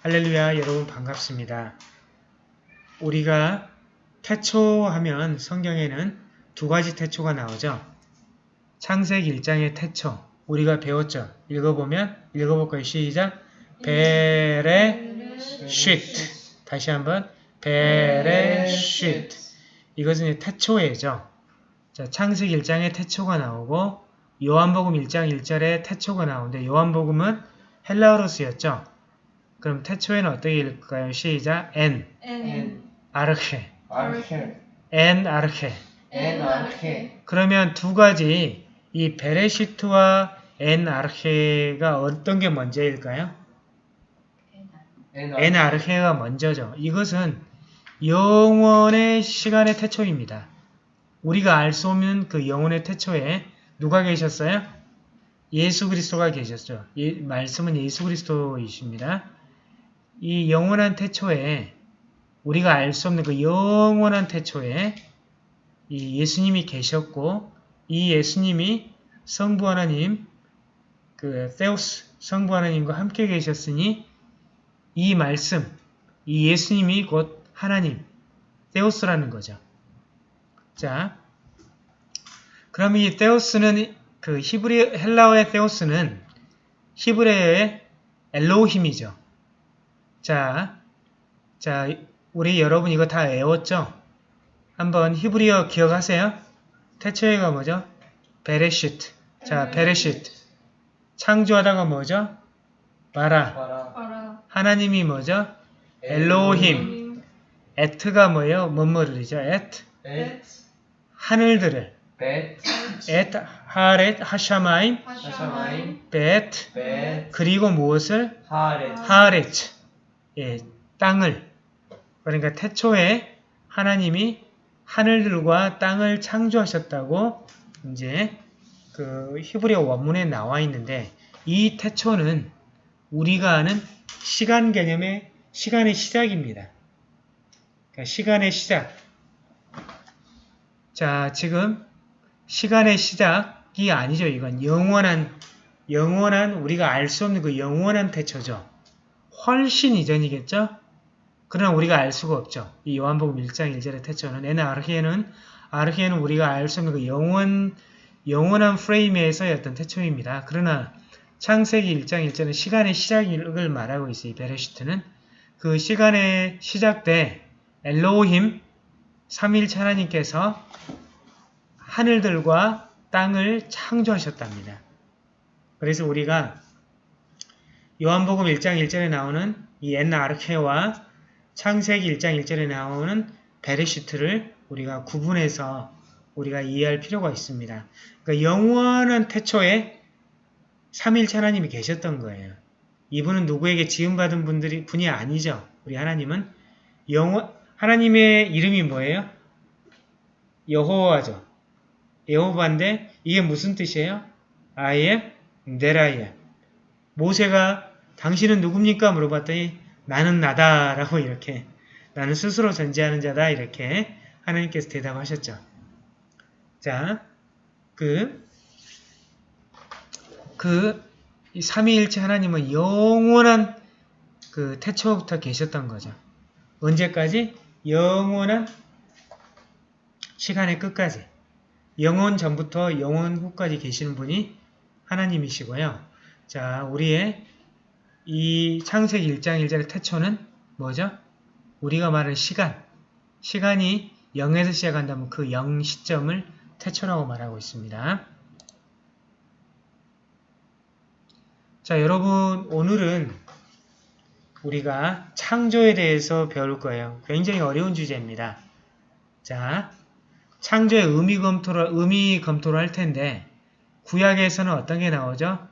할렐루야 여러분 반갑습니다. 우리가 태초하면 성경에는 두 가지 태초가 나오죠. 창세기 1장의 태초 우리가 배웠죠. 읽어보면 읽어볼까요? 시작 베레쉿 다시 한번 베레쉿 이것은 태초예죠. 자, 창세기 1장에 태초가 나오고 요한복음 1장 1절에 태초가 나오는데 요한복음은 헬라어로 쓰였죠. 그럼 태초에는 어떻게 읽을까요? 시작 ἐν ἐν ἀρχῇ ἀρχῇ ἐν ἀρχῇ ἐν ἀρχῇ 그러면 두 가지 이 בראשית와 ἐν ἀρχῇ가 어떤 게 먼저일까요? ἐν ἀρχῇ가 먼저죠. 이것은 영원의 시간의 태초입니다. 우리가 알 수 없는 그 영원의 태초에 누가 계셨어요? 예수 그리스도가 계셨죠. 예, 말씀은 예수 그리스도이십니다. 이 영원한 태초에 우리가 알 수 없는 그 영원한 태초에 이 예수님이 계셨고 이 예수님이 성부 하나님 그 세우스 성부 하나님과 함께 계셨으니 이 말씀 이 예수님이 곧 하나님 세우스라는 거죠. 자, 그럼 이 테오스는 그 히브리 헬라어의 테오스는 히브리어의 엘로힘이죠. 자, 자, 우리 여러분 이거 다 외웠죠? 한번 히브리어 기억하세요? 태초에가 뭐죠? 베레시트. 자, 베레시트. 창조하다가 뭐죠? 바라. 하나님이 뭐죠? 엘로힘. 에트가 뭐예요? 뭐뭐를이죠? 에트. 벳 하늘들을. 벳 에트 하렛 하샤마임 하샤마임 베트 벳 그리고 무엇을 하렛 하렛 예, 땅을 그러니까 태초에 하나님이 하늘들과 땅을 창조하셨다고 이제 그 히브리어 원문에 나와 있는데 이 태초는 우리가 아는 시간 개념의 시간의 시작입니다. 그러니까 시간의 시작. 자, 지금 시간의 시작이 아니죠. 이건 영원한 영원한 우리가 알 수 없는 그 영원한 태초죠. 훨씬 이전이겠죠? 그러나 우리가 알 수가 없죠. 이 요한복음 1장 1절의 태초는 에는 아르히에는 아르히에는 우리가 알 수 없는 그 영원 영원한 프레임에서의 어떤 태초입니다. 그러나 창세기 1장 1절은 시간의 시작을 말하고 있어요. 이 베레시트는 그 시간의 시작 때 엘로힘 삼일체 하나님께서 하늘들과 땅을 창조하셨답니다. 그래서 우리가 요한복음 1장 1절에 나오는 이 엔나 아르케와 창세기 1장 1절에 나오는 베레시트를 우리가 구분해서 우리가 이해할 필요가 있습니다. 그러니까 영원한 태초에 삼일체 하나님이 계셨던 거예요. 이분은 누구에게 지음받은 분들이 분이 아니죠. 우리 하나님은 영원 하나님의 이름이 뭐예요? 여호와죠. 여호와인데 이게 무슨 뜻이에요? I am that I am. 모세가 당신은 누굽니까? 물어봤더니 나는 나다 라고 이렇게 나는 스스로 존재하는 자다 이렇게 하나님께서 대답하셨죠. 자, 그, 그, 이 삼위일체 하나님은 영원한 그 태초부터 계셨던 거죠. 언제까지? 영원한 시간의 끝까지. 영원 전부터 영원 후까지 계시는 분이 하나님이시고요. 자, 우리의 이 창세기 1장 1절의 태초는 뭐죠? 우리가 말하는 시간. 시간이 0에서 시작한다면 그 0 시점을 태초라고 말하고 있습니다. 자, 여러분 오늘은 우리가 창조에 대해서 배울 거예요. 굉장히 어려운 주제입니다. 자, 창조의 의미 검토를, 의미 검토를 할 텐데 구약에서는 어떤 게 나오죠?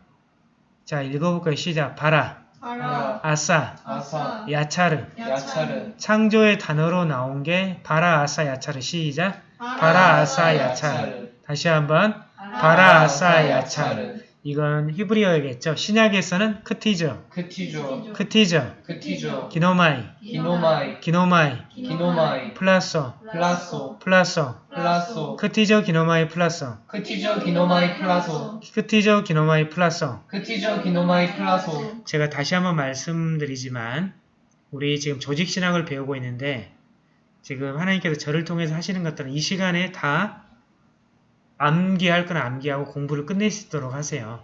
자, 읽어볼까요? 시작. 바라, 바라 아사, 아사 야차르. 야차르 창조의 단어로 나온 게 바라, 아사, 야차르. 시작. 바라, 아사, 야차르. 다시 한번 바라, 아사, 야차르. 이건 히브리어겠죠. 신약에서는 크티조, 크티조 크티조, 크티조 기노마이, 기노마이. 기노마이, 기노마이. 플라소, 플라소. 플라소, 플라소. 크티조 기노마이 플라소, 크티조 기노마이 플라소. 크티조 기노마이 플라소. 크티조 기노마이 플라소. 제가 다시 한번 말씀드리지만 우리 지금 조직 신학을 배우고 있는데 지금 하나님께서 저를 통해서 하시는 것들은 이 시간에 다 암기할 건 암기하고 공부를 있도록 하세요.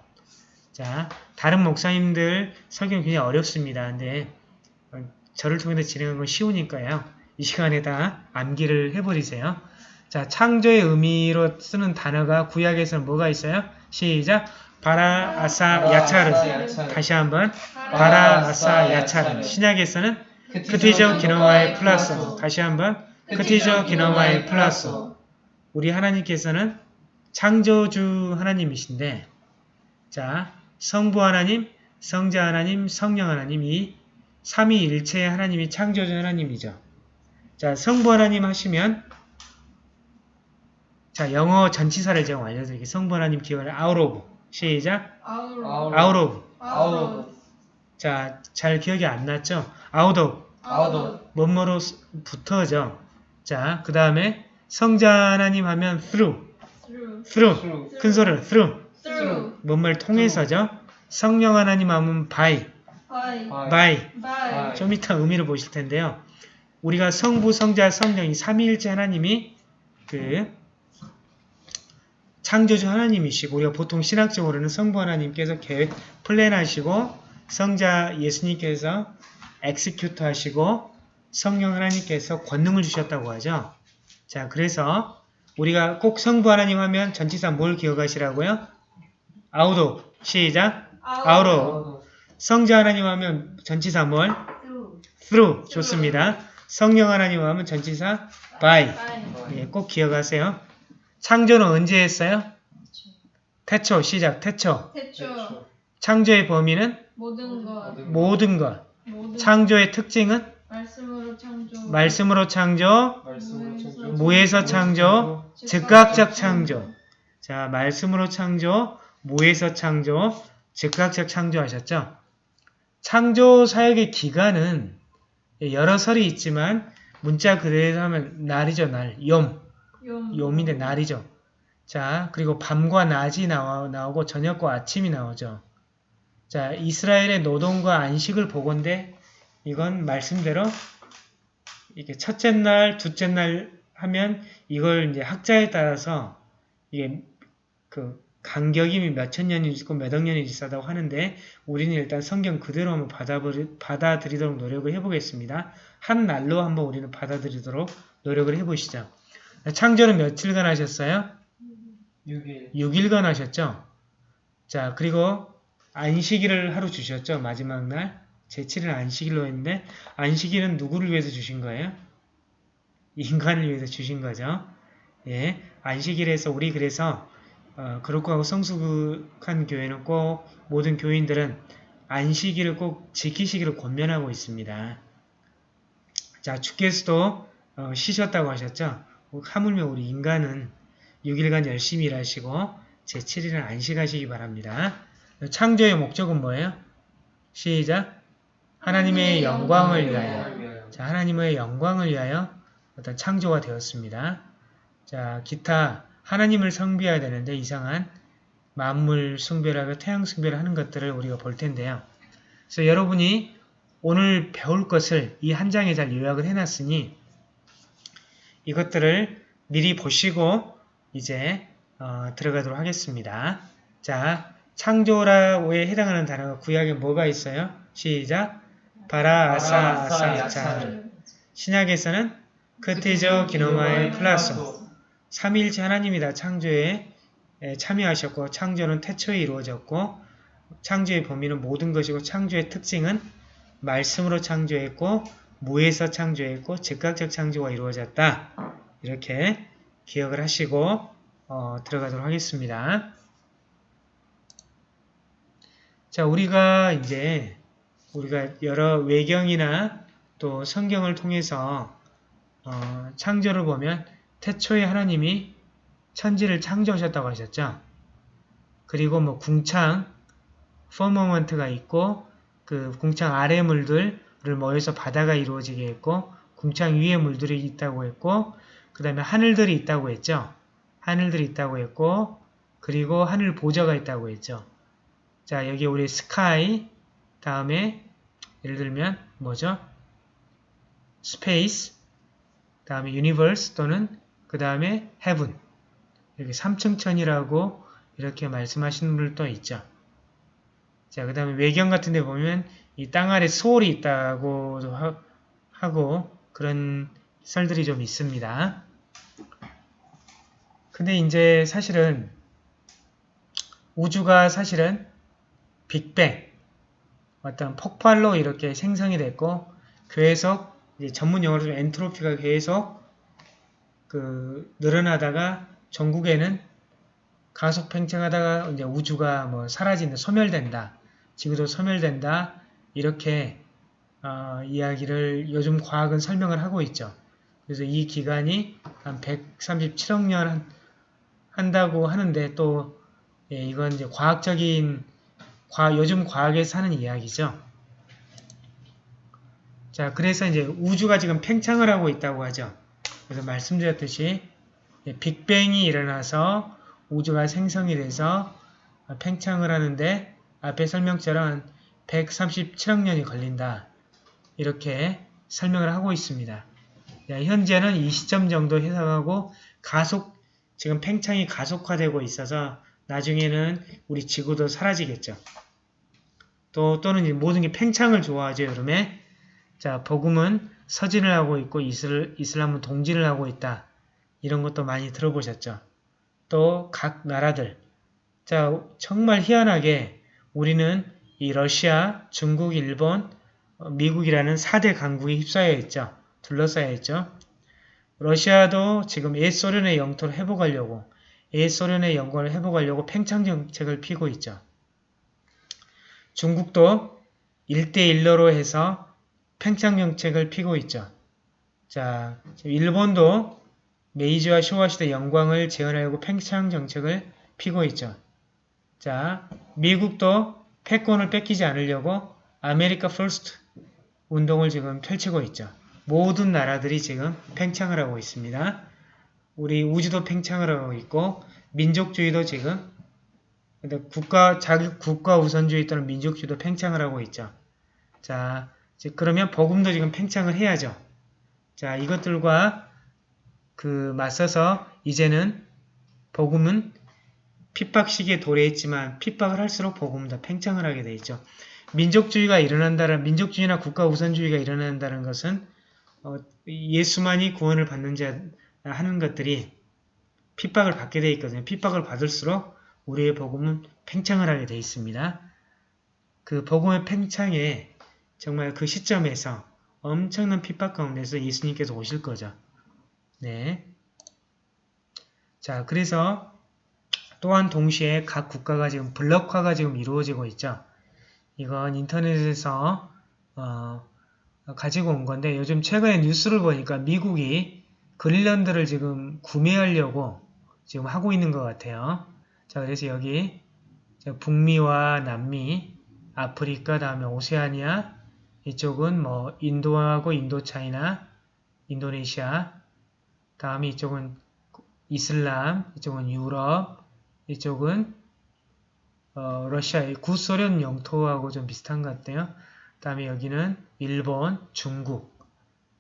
자, 다른 목사님들 설교 굉장히 어렵습니다. 근데 어, 저를 통해서 진행하는 건 쉬우니까요. 이 시간에 다 암기를 해버리세요. 자, 창조의 의미로 쓰는 단어가 구약에서는 뭐가 있어요? 시작! 바라, 아사, 야차르. 다시 한번 바라, 아사, 야차르. 신약에서는 크티저 기노마의 플러스. 다시 한번 크티저 기노마의 플러스. 우리 하나님께서는 창조주 하나님이신데 자 성부 하나님, 성자 하나님, 성령 하나님 이 삼위일체의 하나님이 창조주 하나님이죠. 자 성부 하나님 하시면 자 영어 전치사를 제가 알려드릴게요. 성부 하나님 out of 시작 아우로 out of 아우로 자잘 기억이 안 났죠? out of 아우도 뭐뭐로 스- 붙어죠. 자, 그 다음에 성자 하나님 하면 through, through. 큰 소리로 through, through. 뭐뭐를 통해서죠. 성령 하나님 하면 by, by. By. by. 좀 이따 의미를 보실 텐데요. 우리가 성부, 성자, 성령이 삼위일체 하나님이 그 창조주 하나님이시고 우리가 보통 신학적으로는 성부 하나님께서 계획 plan하시고 성자 예수님께서 execute 하시고 성령 하나님께서 권능을 주셨다고 하죠. 자, 그래서 우리가 꼭 성부 하나님 하면 전치사 뭘 기억하시라고요? out of. 시작. 아우로. 아우로 성자 하나님 하면 전치사 뭘? through. Through. 좋습니다. 성령 하나님 하면 전치사 by. by 예, 꼭 기억하세요. 창조는 언제 했어요? 태초. 시작. 태초. 태초. 창조의 범위는? 모든 것. 모든 것. 모든 창조의 특징은? 말씀으로 말씀으로 창조. 말씀으로 창조. 무에서 창조. 즉각적 창조. 자 말씀으로 창조. 무에서 창조. 즉각적 창조하셨죠. 창조 사역의 기간은 여러 설이 있지만 문자 그대로 하면 날이죠 날. 욤. 용 요민의 날이죠. 자, 그리고 밤과 낮이 나와, 나오고 저녁과 아침이 나오죠. 자, 이스라엘의 노동과 안식을 보건대 이건 말씀대로 이게 첫째 날, 둘째 날 하면 이걸 이제 학자에 따라서 이게 그 간격이 몇천 년이 있고 몇억 년이 있다고 하는데 우리는 일단 성경 그대로 한번 받아버리, 받아들이 도록 노력을 해보겠습니다. 한 날로 한번 우리는 받아들이도록 노력을 해보시죠. 창조는 며칠간 하셨어요? 6일 6일간 하셨죠? 자, 그리고 안식일을 하루 주셨죠? 마지막 날. 제7일 안식일로 했는데, 안식일은 누구를 위해서 주신 거예요? 인간을 위해서 주신 거죠. 예. 안식일에서 우리 그래서, 어, 그렇고 하고 성숙한 교회는 꼭, 모든 교인들은 안식일을 꼭 지키시기를 권면하고 있습니다. 자, 주께서도 어, 쉬셨다고 하셨죠? 하물며 우리 인간은 6일간 열심히 일하시고 제7일은 안식하시기 바랍니다. 창조의 목적은 뭐예요? 시작! 하나님의 영광을 위하여 자, 하나님의 영광을 위하여 어떤 창조가 되었습니다. 자, 기타 하나님을 성비해야 되는데 이상한 만물 숭배라고 태양 숭배를 하는 것들을 우리가 볼 텐데요. 그래서 여러분이 오늘 배울 것을 이 한 장에 잘 요약을 해놨으니 이것들을 미리 보시고 이제 어, 들어가도록 하겠습니다. 자, 창조라고에 해당하는 단어가 구약에 뭐가 있어요? 시작! 바라, 아사, 아사, 야차르. 신약에서는 크티조, 기노마이 플라소. 삼위일체 하나님이 다 창조에 에, 참여하셨고 창조는 태초에 이루어졌고 창조의 범위는 모든 것이고 창조의 특징은 말씀으로 창조했고 무에서 창조했고 즉각적 창조가 이루어졌다. 이렇게 기억을 하시고 어, 들어가도록 하겠습니다. 자, 우리가 이제 우리가 여러 외경이나 또 성경을 통해서 어, 창조를 보면 태초에 하나님이 천지를 창조하셨다고 하셨죠. 그리고 뭐 궁창, 퍼머먼트가 있고 그 궁창 아래 물들을 모여서 바다가 이루어지게 했고 궁창 위에 물들이 있다고 했고 그 다음에 하늘들이 있다고 했죠. 하늘들이 있다고 했고 그리고 하늘 보좌가 있다고 했죠. 자 여기 우리 sky 다음에 예를 들면 뭐죠? space 다음에 universe 또는 그 다음에 heaven 이렇게 삼층천이라고 이렇게 말씀하시는 분들도 있죠. 자, 그 다음에 외경 같은 데 보면 이 땅 아래 스올이 있다고도 하, 하고 그런 썰들이 좀 있습니다. 근데 이제 사실은 우주가 사실은 빅뱅 어떤 폭발로 이렇게 생성이 됐고 계속 이제 전문 용어로 좀 엔트로피가 계속 그 늘어나다가 전국에는 가속 팽창하다가 이제 우주가 뭐 사라진다, 소멸된다, 지구도 소멸된다 이렇게 어, 이야기를 요즘 과학은 설명을 하고 있죠. 그래서 이 기간이 한 137억 년 한- 한다고 하는데 또 예, 이건 이제 과학적인 과, 요즘 과학에서 하는 이야기죠. 자, 그래서 이제 우주가 지금 팽창을 하고 있다고 하죠. 그래서 말씀드렸듯이 예, 빅뱅이 일어나서 우주가 생성이 돼서 팽창을 하는데 앞에 설명처럼 137억 년이 걸린다. 이렇게 설명을 하고 있습니다. 야, 현재는 이 시점 정도 해석하고 가속, 지금 팽창이 가속화되고 있어서 나중에는 우리 지구도 사라지겠죠. 또, 또는 모든 게 팽창을 좋아하죠, 여름에. 자, 복음은 서진을 하고 있고 이슬, 이슬람은 동진을 하고 있다. 이런 것도 많이 들어보셨죠. 또 각 나라들. 자, 정말 희한하게 우리는 이 러시아, 중국, 일본, 어, 미국이라는 4대 강국에 휩싸여 있죠. 둘러싸여 있죠. 러시아도 지금 옛소련의 영토를 회복하려고 옛소련의 영광을 회복하려고 팽창 정책을 피고 있죠. 중국도 1대1로로 해서 팽창 정책을 피고 있죠. 자, 일본도 메이지와 쇼와 시대 영광을 재현하려고 팽창 정책을 피고 있죠. 자, 미국도 패권을 뺏기지 않으려고 America First 운동을 지금 펼치고 있죠. 모든 나라들이 지금 팽창을 하고 있습니다. 우리 우주도 팽창을 하고 있고 민족주의도 지금 국가 자기 국가 우선주의 또는 민족주의도 팽창을 하고 있죠. 자, 그러면 복음도 지금 팽창을 해야죠. 자, 이것들과 그 맞서서 이제는 복음은 핍박 시기에 도래했지만 핍박을 할수록 복음은 더 팽창을 하게 돼 있죠. 민족주의가 일어난다는 민족주의나 국가 우선주의가 일어난다는 것은 어, 예수만이 구원을 받는 자 하는 것들이 핍박을 받게 돼 있거든요. 핍박을 받을수록 우리의 복음은 팽창을 하게 돼 있습니다. 그 복음의 팽창에 정말 그 시점에서 엄청난 핍박 가운데서 예수님께서 오실 거죠. 네. 자, 그래서 또한 동시에 각 국가가 지금 블록화가 지금 이루어지고 있죠. 이건 인터넷에서 어, 가지고 온 건데 요즘 최근에 뉴스를 보니까 미국이 그린란드를 지금 구매하려고 지금 하고 있는 것 같아요. 자, 그래서 여기 북미와 남미, 아프리카, 다음에 오세아니아, 이쪽은 뭐 인도하고 인도차이나, 인도네시아, 다음에 이쪽은 이슬람, 이쪽은 유럽, 이쪽은 어, 러시아의 구소련 영토하고 좀 비슷한 것 같아요. 다음에 여기는 일본, 중국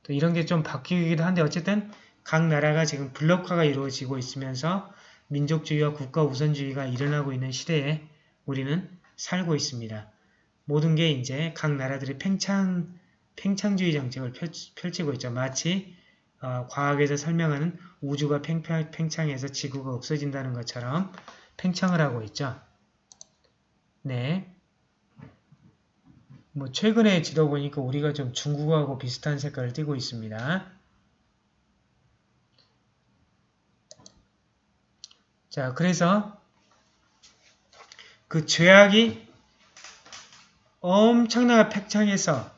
또 이런 게 좀 바뀌기도 한데 어쨌든 각 나라가 지금 블록화가 이루어지고 있으면서 민족주의와 국가 우선주의가 일어나고 있는 시대에 우리는 살고 있습니다. 모든 게 이제 각 나라들이 팽창, 팽창주의 정책을 펼치고 있죠. 마치 어, 과학에서 설명하는 우주가 팽창, 팽창해서 지구가 없어진다는 것처럼 팽창을 하고 있죠. 네. 뭐 최근에 지도 보니까 우리가 좀 중국하고 비슷한 색깔을 띠고 있습니다. 자, 그래서 그 죄악이 엄청나게 팽창해서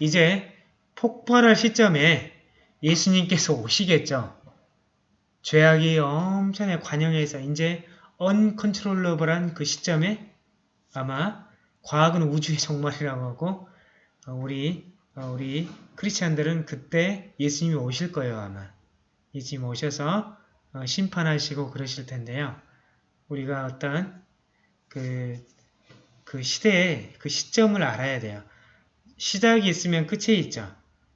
이제 폭발할 시점에 예수님께서 오시겠죠. 죄악이 엄청나게 관영해서 이제 uncontrollable한 그 시점에 아마 과학은 우주의 종말이라고 하고 어, 우리 어, 우리 크리스찬들은 그때 예수님이 오실 거예요 아마 예수님 오셔서 어, 심판하시고 그러실 텐데요. 우리가 어떤 그, 그 시대에 그 시점을 알아야 돼요. 시작이 있으면 끝이 있죠.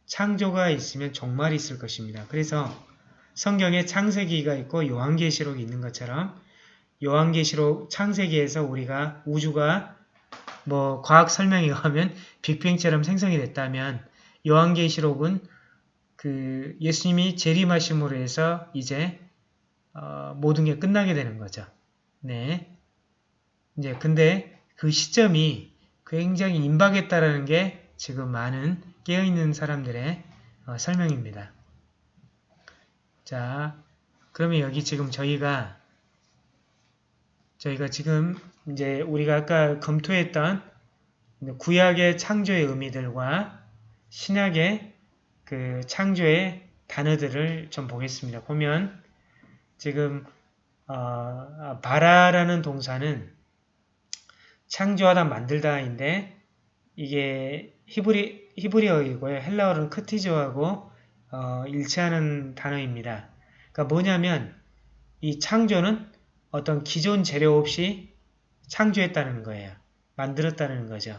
창조가 있으면 종말이 있을 것입니다. 그래서 성경에 창세기가 있고 요한계시록이 있는 것처럼 요한계시록 창세기에서 우리가 우주가 뭐 과학 설명에 의하면 빅뱅처럼 생성이 됐다면 요한계시록은 그 예수님이 재림하심으로 해서 이제 어, 모든 게 끝나게 되는 거죠. 네. 이제 근데 그 시점이 굉장히 임박했다라는 게 지금 많은 깨어있는 사람들의 어, 설명입니다. 자, 그러면 여기 지금 저희가 저희가 지금 이제 우리가 아까 검토했던 구약의 창조의 의미들과 신약의 그 창조의 단어들을 좀 보겠습니다. 보면 지금 어, 바라라는 동사는 창조하다 만들다인데 이게 히브리, 히브리어이고요. 헬라어는 크티조하고 어, 일치하는 단어입니다. 그러니까 뭐냐면 이 창조는 어떤 기존 재료 없이 창조했다는 거예요. 만들었다는 거죠.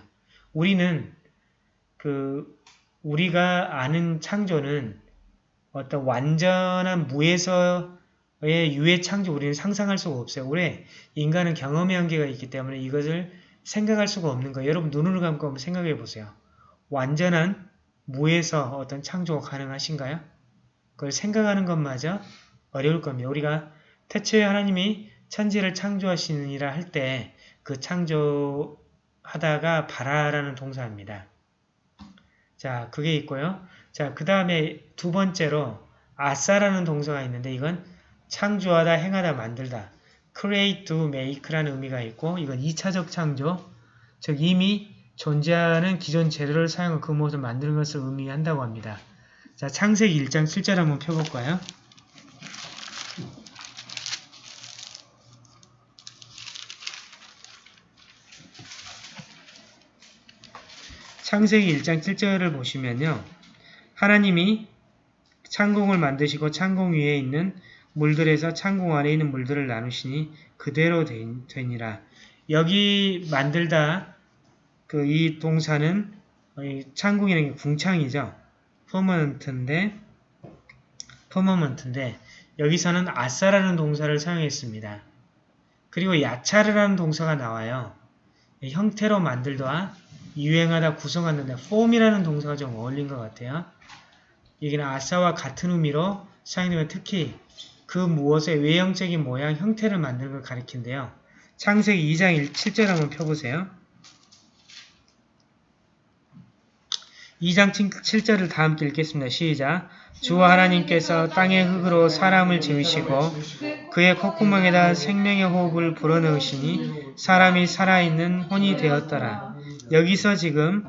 우리는 그 우리가 아는 창조는 어떤 완전한 무에서의 유해 창조 우리는 상상할 수가 없어요. 왜? 인간은 경험의 한계가 있기 때문에 이것을 생각할 수가 없는 거예요. 여러분 눈을 감고 한번 생각해 보세요. 완전한 무에서 어떤 창조가 가능하신가요? 그걸 생각하는 것마저 어려울 겁니다. 우리가 태초에 하나님이 천지를 창조하시느니라 할 때 그 창조하다가 바라라는 동사입니다. 자, 그게 있고요. 자, 그 다음에 두 번째로 아싸라는 동사가 있는데 이건 창조하다, 행하다, 만들다. create, do, make라는 의미가 있고 이건 2차적 창조, 즉 이미 존재하는 기존 재료를 사용해 그 무엇을 만드는 것을 의미한다고 합니다. 자, 창세기 1장 7절 한번 펴볼까요? 창세기 1장 7절을 보시면요. 하나님이 창공을 만드시고 창공 위에 있는 물들에서 창공 안에 있는 물들을 나누시니 그대로 되니라. 여기 만들다 그 이 동사는 창공이라는 게 궁창이죠. 퍼머넌트인데 퍼머먼트인데 여기서는 아싸라는 동사를 사용했습니다. 그리고 야차르라는 동사가 나와요. 형태로 만들다 유행하다 구성하는데 폼이라는 동사가 좀 어울린 것 같아요. 여기는 아싸와 같은 의미로 사용되면 특히 그 무엇의 외형적인 모양, 형태를 만드는 걸 가리킨대요. 창세기 2장 1, 7절 한번 펴보세요. 2장 7절을 다 함께 읽겠습니다. 시작! 주와 하나님께서 땅의 흙으로 사람을 지으시고 그의 콧구멍에다 생명의 호흡을 불어넣으시니 사람이 살아있는 혼이 되었더라. 여기서 지금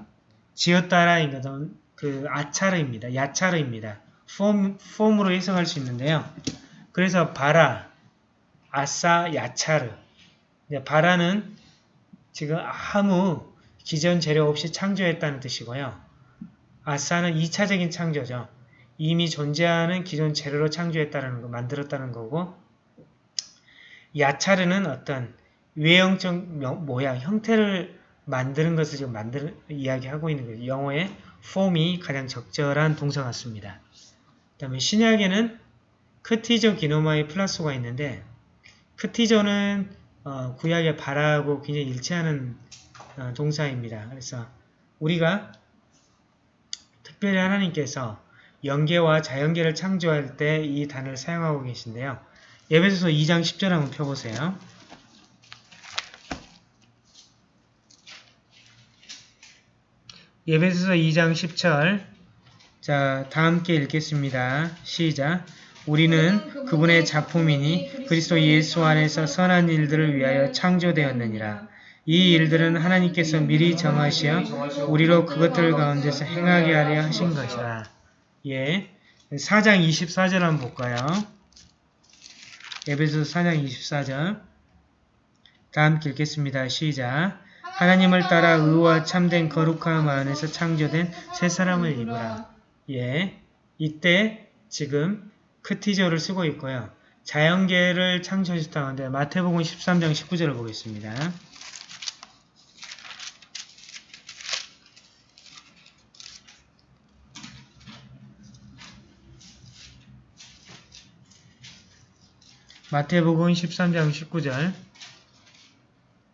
지었다라는 것은 그 아차르입니다. 야차르입니다. 폼, 폼으로 해석할 수 있는데요. 그래서 바라, 아싸, 야차르. 바라는 지금 아무 기존 재료 없이 창조했다는 뜻이고요. 아싸는 2차적인 창조죠. 이미 존재하는 기존 재료로 창조했다는 거, 만들었다는 거고 야차르는 어떤 외형적 모양, 형태를 만드는 것을 지금 만드는 이야기하고 있는 거죠. 영어의 form이 가장 적절한 동사 같습니다. 그 다음에 신약에는 크티저 기노마의 플러스가 있는데 크티저는 어, 구약의 바라하고 굉장히 일치하는 어, 동사입니다. 그래서 우리가 특별히 하나님께서 연계와 자연계를 창조할 때 이 단어를 사용하고 계신데요. 예배소서 2장 10절 한번 펴보세요. 예배소서 2장 10절 자, 다 함께 읽겠습니다. 시작 우리는 그분의 작품이니 그리스도 예수 안에서 선한 일들을 위하여 창조되었느니라. 이 일들은 하나님께서 미리 정하시어 우리로 그것들 가운데서 행하게 하려 하신 것이라. 예, 4장 24절 한번 볼까요? 에베소 4장 24절 다 함께 읽겠습니다. 시작. 하나님을 따라 의와 참된 거룩함 안에서 창조된 새 사람을 입으라. 예, 이때 지금 크티저를 쓰고 있고요. 자연계를 창조하셨다는데 마태복음 13장 19절을 보겠습니다. 마태복음 13장 19절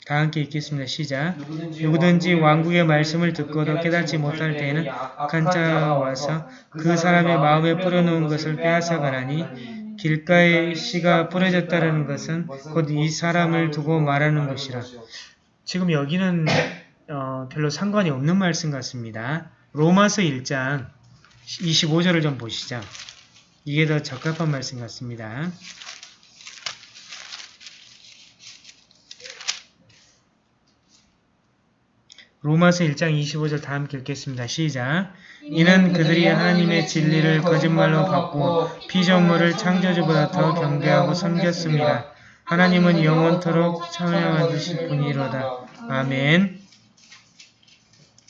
다 함께 읽겠습니다. 시작. 누구든지 왕국의 말씀을 듣고도 깨닫지 못할 때에는 악한 자가 와서 그 사람의 마음에 뿌려놓은 것을 빼앗아 가나니 길가에 씨가 뿌려졌다는 것은 곧 이 사람을 두고 말하는 것이라. 지금 여기는 어, 별로 상관이 없는 말씀 같습니다. 로마서 1장 25절을 좀 보시죠. 이게 더 적합한 말씀 같습니다. 로마서 1장 25절 다 함께 읽겠습니다. 시작. 이는 그들이 하나님의 진리를 거짓말로 바꾸고 피조물을 창조주보다 더 경배하고 섬겼습니다. 하나님은 영원토록 찬양하실 분이로다. 아멘.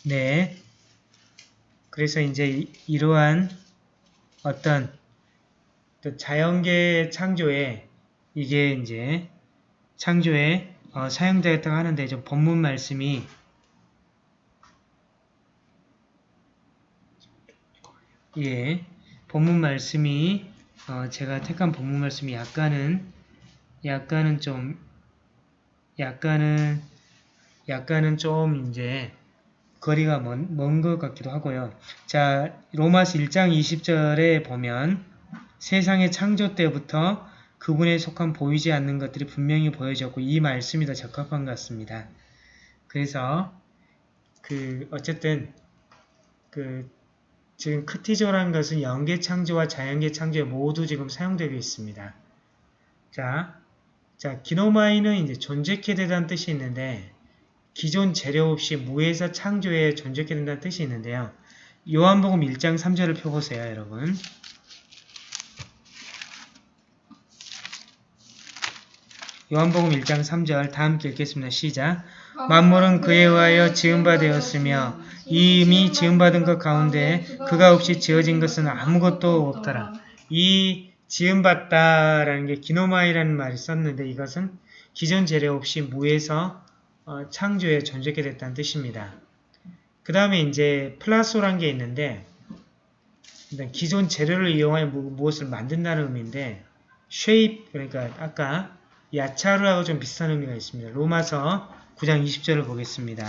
네. 그래서 이제 이- 이러한 어떤 또 자연계 창조에 이게 이제 창조에 어, 사용되었다고 하는데 좀 본문 말씀이 예, 본문 말씀이 어, 제가 택한 본문 말씀이 약간은 약간은 좀 약간은 약간은 좀 이제 거리가 먼 것 같기도 하고요. 자, 로마서 1장 20절에 보면 세상의 창조 때부터 그분에 속한 보이지 않는 것들이 분명히 보여졌고 이 말씀이 더 적합한 것 같습니다. 그래서 그 어쨌든 그 지금 크티저라는 것은 영계 창조와 자연계 창조에 모두 지금 사용되고 있습니다. 자, 자 기노마이는 이제 존재케 되다는 뜻이 있는데 기존 재료 없이 무에서 창조에 존재케 된다는 뜻이 있는데요. 요한복음 1장 3절을 펴보세요, 여러분. 요한복음 1장 3절 다 함께 읽겠습니다. 시작. 만물은 그에 의하여 지음바 되었으며 이미 지음받은 것 가운데 그가 없이 지어진 것은 아무것도 없더라. 이 지음받다라는 게 기노마이라는 말이 썼는데 이것은 기존 재료 없이 무에서 어, 창조에 존재하게 됐다는 뜻입니다. 그 다음에 이제 플라소란 게 있는데 기존 재료를 이용하여 무, 무엇을 만든다는 의미인데 shape 그러니까 아까 야차르하고 좀 비슷한 의미가 있습니다. 로마서 9장 20절을 보겠습니다.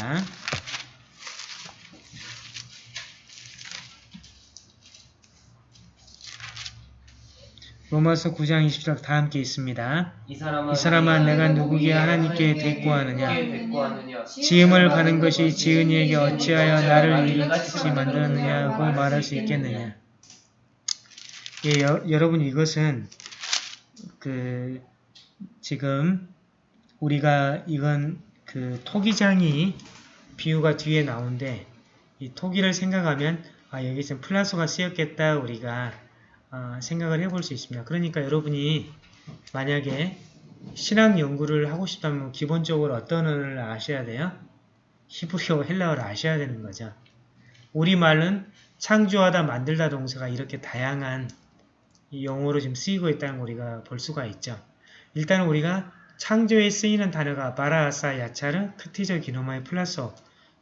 로마서 9장 20절 다 함께 있습니다. 이 사람아, 이 사람아 내가 누구기에 하나님께 대꾸하느냐? 지음을 가는 것이 지은 이에게 어찌하여 나를 이같이 만들었느냐고 말할 수 있겠느냐? 예, 여, 여러분 이것은 그 지금 우리가 이건 그 토기장이 비유가 뒤에 나오는데 이 토기를 생각하면 아 여기서 플라소가 쓰였겠다 우리가. 아, 생각을 해볼 수 있습니다. 그러니까 여러분이 만약에 신학 연구를 하고 싶다면 기본적으로 어떤 언어를 아셔야 돼요? 히브리어, 헬라어를 아셔야 되는 거죠. 우리말은 창조하다, 만들다 동사가 이렇게 다양한 이 용어로 지금 쓰이고 있다는 걸 우리가 볼 수가 있죠. 일단 우리가 창조에 쓰이는 단어가 바라, 아사, 야차르, 크티조, 기노마이, 플라소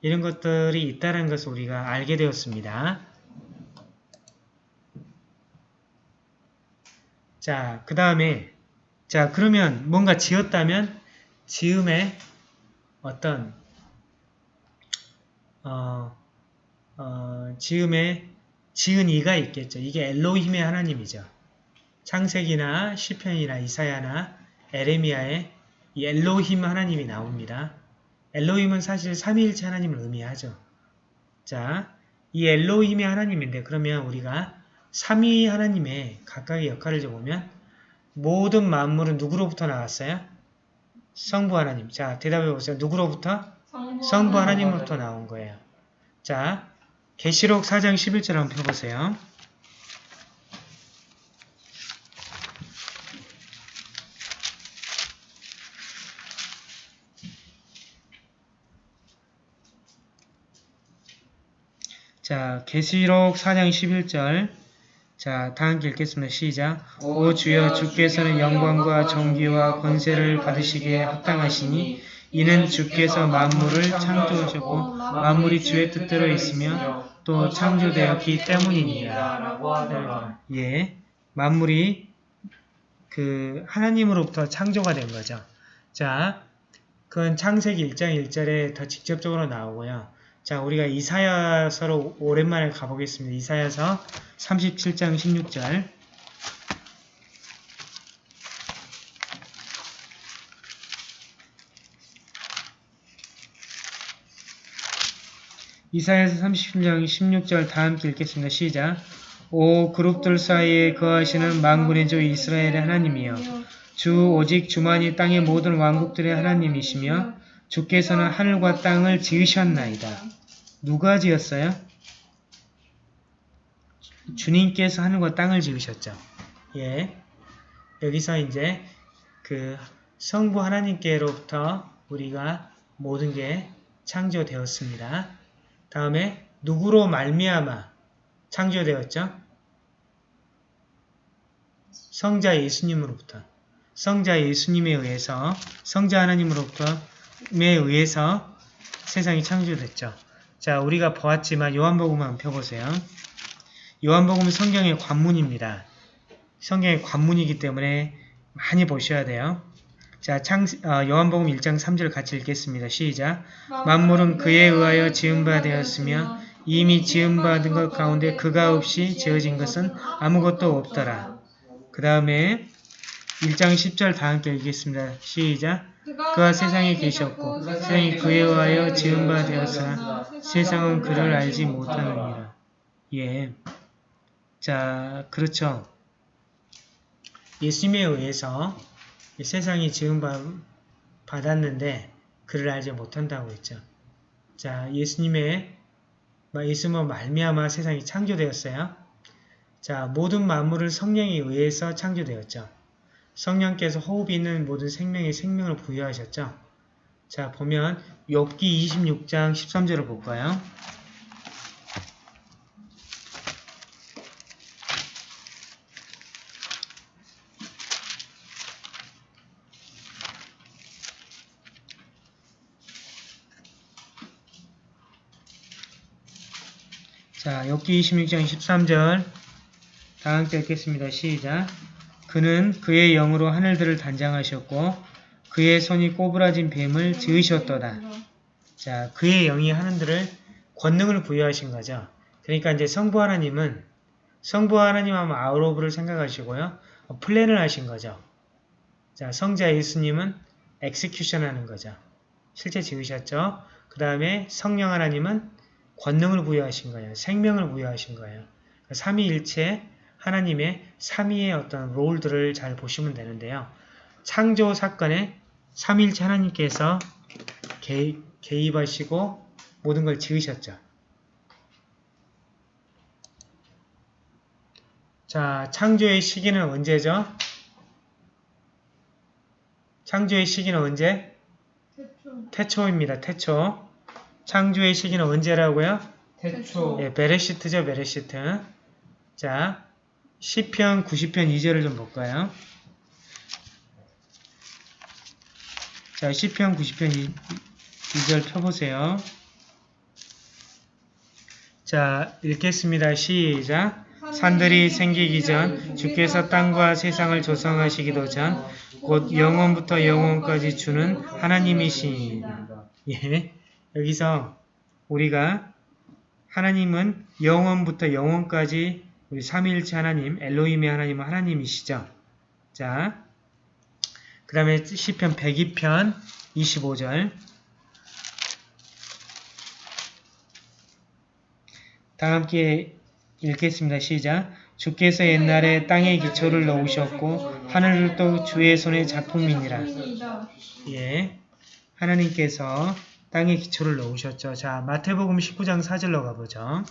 이런 것들이 있다는 것을 우리가 알게 되었습니다. 자, 그 다음에 자 그러면 뭔가 지었다면 지음에 어떤 어, 어, 지음에 지은 이가 있겠죠. 이게 엘로힘의 하나님이죠. 창세기나 시편이나 이사야나 에레미야에 이 엘로힘 하나님이 나옵니다. 엘로힘은 사실 삼위일체 하나님을 의미하죠. 자, 이 엘로힘의 하나님인데 그러면 우리가 3위 하나님의 각각의 역할을 적으면 모든 만물은 누구로부터 나왔어요? 성부 하나님. 자, 대답해 보세요. 누구로부터? 성부, 하나님으로부터 나온 거예요. 자, 계시록 4장 11절 한번 펴보세요. 자, 계시록 4장 11절 자, 다 함께 읽겠습니다. 시작. 오 주여 주께서는 영광과 존귀와 권세를 받으시기에 합당하시니 이는 주께서 만물을 창조하셨고 만물이 주의 뜻대로 있으며 또 창조되었기 때문이니라. 예. 만물이 그 하나님으로부터 창조가 된 거죠. 자, 그건 창세기 1장 1절에 더 직접적으로 나오고요. 자, 우리가 이사야서로 오랜만에 가보겠습니다. 이사야서 37장 16절. 이사야서 37장 16절 다 함께 읽겠습니다. 시작. 오 그룹들 사이에 거하시는 만군의 주 이스라엘의 하나님이여 주 오직 주만이 땅의 모든 왕국들의 하나님이시며 주께서는 하늘과 땅을 지으셨나이다. 누가 지었어요? 주님께서 하늘과 땅을 지으셨죠. 예. 여기서 이제 그 성부 하나님께로부터 우리가 모든 게 창조되었습니다. 다음에 누구로 말미암아 창조되었죠? 성자 예수님으로부터 성자 예수님에 의해서 성자 하나님으로부터에 의해서 세상이 창조됐죠. 자, 우리가 보았지만 요한복음 한번 펴보세요. 요한복음은 성경의 관문입니다. 성경의 관문이기 때문에 많이 보셔야 돼요. 자, 창, 어, 요한복음 1장 3절 같이 읽겠습니다. 시작. 만물은 그에 의하여 지은 바 되었으며 이미 지은 받은 것 가운데 그가 없이 지어진 것은 아무것도 없더라. 그 다음에 1장 10절 다 함께 읽겠습니다. 시작. 그가 세상에 계셨고 세상이 그에 의하여 지은 바 되었으나 세상은 그를 알지 못하느니라. 예. 자, 그렇죠. 예수님에 의해서 이 세상이 지은 바 받았는데 그를 알지 못한다고 했죠. 자, 예수님의 예수님은 말미암아 세상이 창조되었어요. 자, 모든 만물을 성령에 의해서 창조되었죠. 성령께서 호흡이 있는 모든 생명에 생명을 부여하셨죠. 자, 보면 욥기 26장 13절을 볼까요? 자, 욥기 26장 13절 다 함께 읽겠습니다. 시작. 그는 그의 영으로 하늘들을 단장하셨고 그의 손이 꼬부라진 뱀을 지으셨도다. 자, 그의 영이 하늘들을 권능을 부여하신 거죠. 그러니까 이제 성부 하나님은 성부 하나님 하면 out of를 생각하시고요. 어, plan을 하신 거죠. 자, 성자 예수님은 execution 하는 거죠. 실제 지으셨죠. 그 다음에 성령 하나님은 권능을 부여하신 거예요. 생명을 부여하신 거예요. 삼위일체 하나님의 삼위의 어떤 롤들을 잘 보시면 되는데요. 창조 사건에 삼위일체 하나님께서 개, 개입하시고 모든 걸 지으셨죠. 자, 창조의 시기는 언제죠? 창조의 시기는 언제? 태초. 태초입니다. 태초. 창조의 시기는 언제라고요? 태초. 예, 베레시트죠, 베레시트. 자, 시편 90편 2절을 좀 볼까요? 자, 시편 90편 2, 2절 펴보세요. 자, 읽겠습니다. 시작. 산들이 생기기 전 주께서 땅과 세상을 조성하시기도 전 곧 영원부터 영원까지 주는 하나님이시니 예, 여기서 우리가 하나님은 영원부터 영원까지 우리 삼위일체 하나님, 엘로힘의 하나님은 하나님이시죠. 자, 그 다음에 시편 102편 25절 다 함께 읽겠습니다. 시작. 주께서 옛날에 땅에 기초를 놓으셨고 하늘도 주의 손의 작품이니라. 예, 하나님께서 땅에 기초를 놓으셨죠. 자, 마태복음 19장 4절로 가보죠.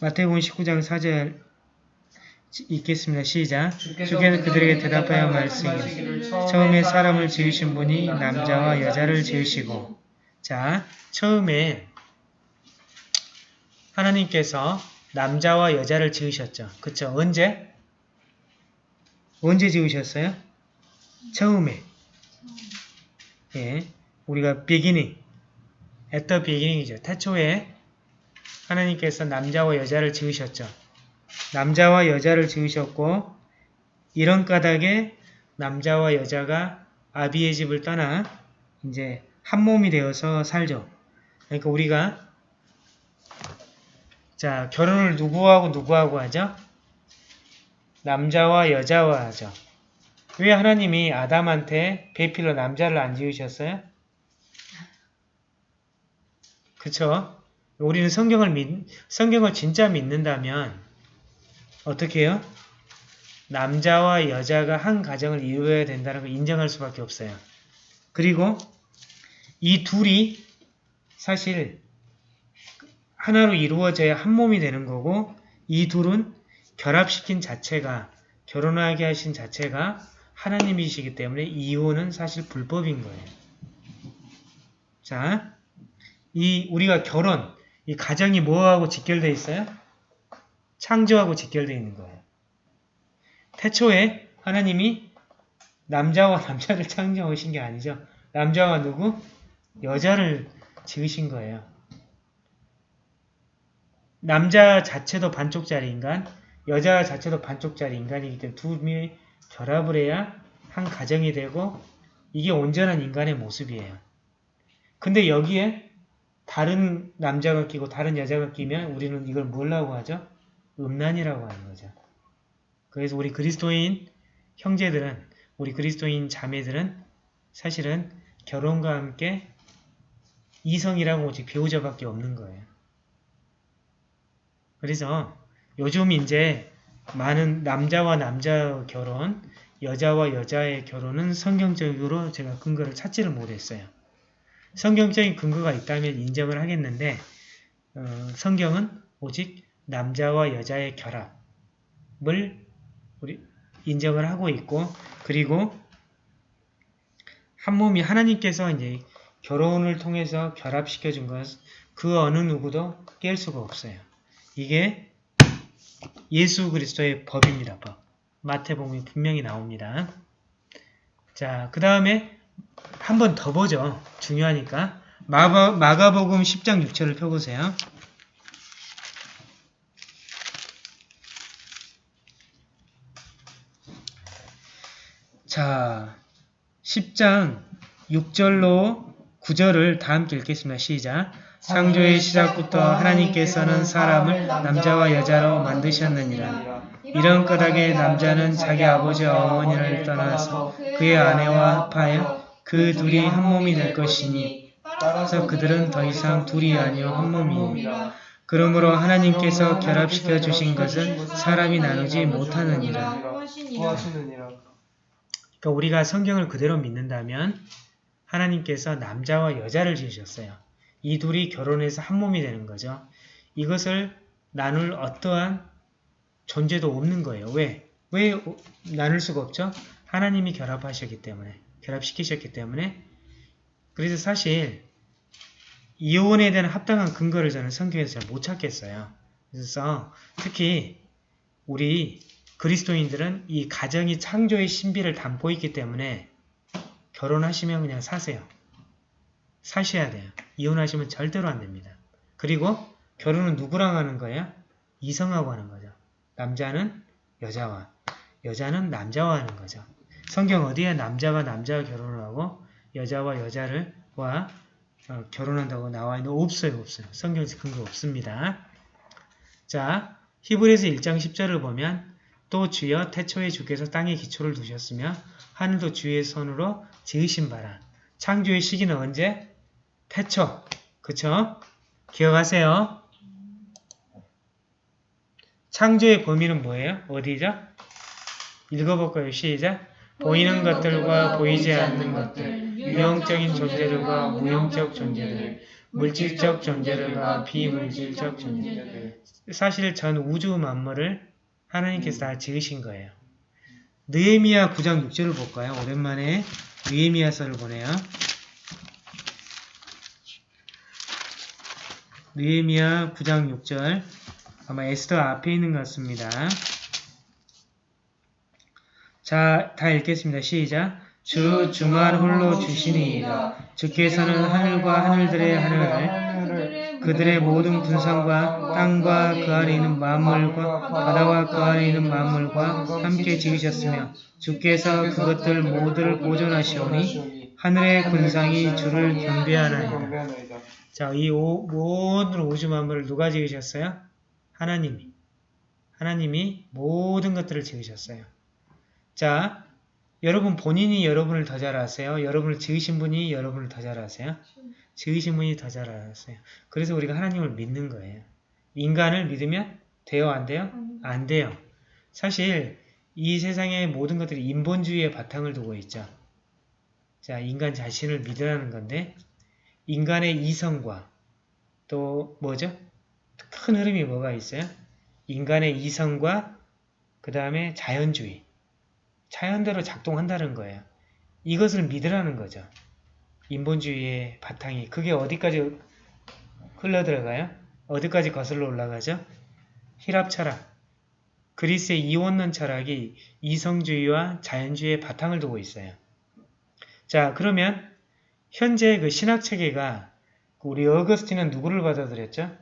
마태복음 19장 4절 읽겠습니다. 시작. 주께서 주께서 그들에게 대답하여 말씀하시기를 처음에 사람을 지으신 분이 남자와 여자를 지으시고 자 처음에 하나님께서 남자와 여자를 지으셨죠. 그쵸? 언제? 언제 지으셨어요? 처음에 예, 우리가 beginning at the beginning이죠. 태초에 하나님께서 남자와 여자를 지으셨죠. 남자와 여자를 지으셨고 이런 까닭에 남자와 여자가 아비의 집을 떠나 이제 한 몸이 되어서 살죠. 그러니까 우리가 자 결혼을 누구하고 누구하고 하죠? 남자와 여자와 하죠. 왜 하나님이 아담한테 배필로 남자를 안 지으셨어요? 그쵸? 우리는 성경을 믿, 성경을 진짜 믿는다면 어떻게 해요? 남자와 여자가 한 가정을 이루어야 된다는 걸 인정할 수밖에 없어요. 그리고 이 둘이 사실 하나로 이루어져야 한 몸이 되는 거고 이 둘은 결합시킨 자체가 결혼하게 하신 자체가 하나님이시기 때문에 이혼은 사실 불법인 거예요. 자, 이 우리가 결혼, 이 가정이 뭐하고 직결되어 있어요? 창조하고 직결되어 있는 거예요. 태초에 하나님이 남자와 남자를 창조하신 게 아니죠. 남자와 누구? 여자를 지으신 거예요. 남자 자체도 반쪽짜리 인간, 여자 자체도 반쪽짜리 인간이기 때문에 두 명이 결합을 해야 한 가정이 되고 이게 온전한 인간의 모습이에요. 근데 여기에 다른 남자가 끼고 다른 여자가 끼면 우리는 이걸 뭐라고 하죠? 음란이라고 하는 거죠. 그래서 우리 그리스도인 형제들은 우리 그리스도인 자매들은 사실은 결혼과 함께 이성이라고 오직 배우자밖에 없는 거예요. 그래서 요즘 이제 많은 남자와 남자 결혼, 여자와 여자의 결혼은 성경적으로 제가 근거를 찾지를 못했어요. 성경적인 근거가 있다면 인정을 하겠는데 어, 성경은 오직 남자와 여자의 결합을 우리 인정을 하고 있고 그리고 한 몸이 하나님께서 이제 결혼을 통해서 결합시켜 준 것 그 어느 누구도 깰 수가 없어요. 이게 예수 그리스도의 법입니다. 법. 마태복음이 분명히 나옵니다. 자, 그 다음에 한 번 더 보죠. 중요하니까. 마가, 마가복음 10장 6절을 펴보세요. 자, 10장 6절로 9절을 다 함께 읽겠습니다. 시작. 창조의 시작부터 하나님께서는 사람을 남자와 여자로 만드셨느니라. 이런 까닭에 남자는 자기 아버지와 어머니를 떠나서 그의 아내와 합하여 그 둘이 한 몸이 될 것이니 따라서 그들은 더 이상 둘이 아니요 한 몸이니라. 그러므로 하나님께서 결합시켜 주신 것은 사람이 나누지 못하느니라. 그러니까 우리가 성경을 그대로 믿는다면 하나님께서 남자와 여자를 지으셨어요. 이 둘이 결혼해서 한 몸이 되는 거죠. 이것을 나눌 어떠한 존재도 없는 거예요. 왜? 왜 나눌 수가 없죠? 하나님이 결합하셨기 때문에, 결합시키셨기 때문에. 그래서 사실 이혼에 대한 합당한 근거를 저는 성경에서 잘 못 찾겠어요. 그래서 특히 우리 그리스도인들은 이 가정이 창조의 신비를 담고 있기 때문에 결혼하시면 그냥 사세요. 사셔야 돼요. 이혼하시면 절대로 안 됩니다. 그리고 결혼은 누구랑 하는 거예요? 이성하고 하는 거죠. 남자는 여자와, 여자는 남자와 하는 거죠. 성경 어디에 남자가 남자와 결혼을 하고 여자와 여자를 와 어, 결혼한다고 나와 있는 없어요, 없어요. 성경에서 근거 없습니다. 자, 히브리서 1장 10절을 보면 또 주여 태초에 주께서 땅에 기초를 두셨으며 하늘도 주의 손으로 지으신 바라. 창조의 시기는 언제? 태초. 그쵸? 기억하세요. 창조의 범위는 뭐예요? 어디죠? 읽어볼까요? 시작. 보이는 것들과 보이지 않는 것들, 유형적인 존재들과 무형적 존재들, 물질적 존재들과 비물질적 존재들. 사실 전 우주 만물을 하나님께서 다 지으신 거예요. 느헤미야 9장 6절을 볼까요? 오랜만에 느헤미야서를 보네요. 느헤미야 9장 6절 아마 에스더 앞에 있는 것 같습니다. 자, 다 읽겠습니다. 시작. 주 주말 홀로 주시니이다. 주께서는 하늘과 하늘들의 하늘을 그들의 모든 군상과 땅과 그 안에 있는 만물과 바다와 그 안에 있는 만물과 함께 지으셨으며 주께서 그것들 모두를 보존하시오니 하늘의 군상이 주를 경배하나이다. 자, 이 오- 모든 우주 만물을 누가 지으셨어요? 하나님이. 하나님이 모든 것들을 지으셨어요. 자, 여러분 본인이 여러분을 더 잘 아세요? 여러분을 지으신 분이 여러분을 더 잘 아세요? 지으신 분이 더잘 알았어요. 그래서 우리가 하나님을 믿는 거예요. 인간을 믿으면 돼요? 안 돼요? 안 돼요. 사실 이 세상의 모든 것들이 인본주의의 바탕을 두고 있죠. 자, 인간 자신을 믿으라는 건데 인간의 이성과 또 뭐죠? 큰 흐름이 뭐가 있어요? 인간의 이성과 그 다음에 자연주의. 자연대로 작동한다는 거예요. 이것을 믿으라는 거죠. 인본주의의 바탕이 그게 어디까지 흘러들어가요? 어디까지 거슬러 올라가죠? 히랍 철학, 그리스의 이원론 철학이 이성주의와 자연주의의 바탕을 두고 있어요. 자, 그러면 현재 그 신학 체계가 우리 어거스틴은 누구를 받아들였죠?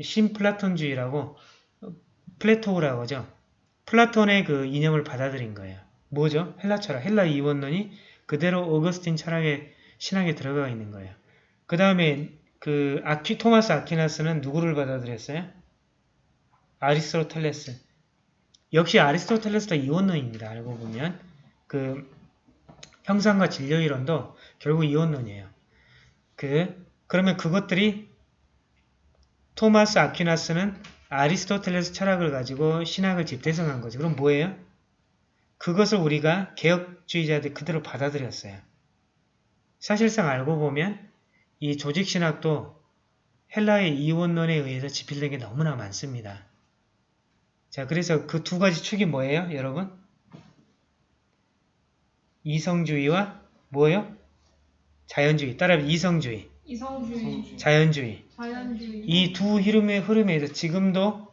신플라톤주의라고 Plato라고 하죠. 플라톤의 그 이념을 받아들인 거예요. 뭐죠? 헬라 철학, 헬라 이원론이 그대로 어거스틴 철학의 신학에 들어가 있는 거예요. 그 다음에 그 아퀴 토마스 아퀴나스는 누구를 받아들였어요? 아리스토텔레스. 역시 아리스토텔레스도 이원론입니다. 알고 보면 그 형상과 진료 이론도 결국 이원론이에요. 그 그러면 그것들이 토마스 아퀴나스는 아리스토텔레스 철학을 가지고 신학을 집대성한 거죠. 그럼 뭐예요? 그것을 우리가 개혁주의자들 그대로 받아들였어요. 사실상 알고 보면 이 조직신학도 헬라의 이원론에 의해서 지필된 게 너무나 많습니다. 자, 그래서 그 두 가지 축이 뭐예요, 여러분? 이성주의와 뭐예요? 자연주의. 따라하면 이성주의, 이성주의, 자연주의. 자연주의, 이두 흐름의 흐름에 서 지금도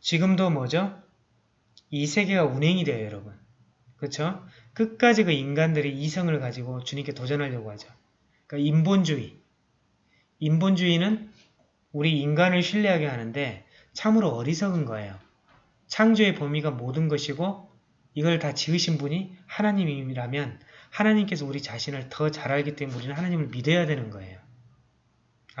지금도 뭐죠? 이 세계가 운행이 돼요, 여러분. 그렇죠? 끝까지 그 인간들이 이성을 가지고 주님께 도전하려고 하죠. 그러니까 인본주의. 인본주의는 우리 인간을 신뢰하게 하는데 참으로 어리석은 거예요. 창조의 범위가 모든 것이고 이걸 다 지으신 분이 하나님이라면 하나님께서 우리 자신을 더 잘 알기 때문에 우리는 하나님을 믿어야 되는 거예요.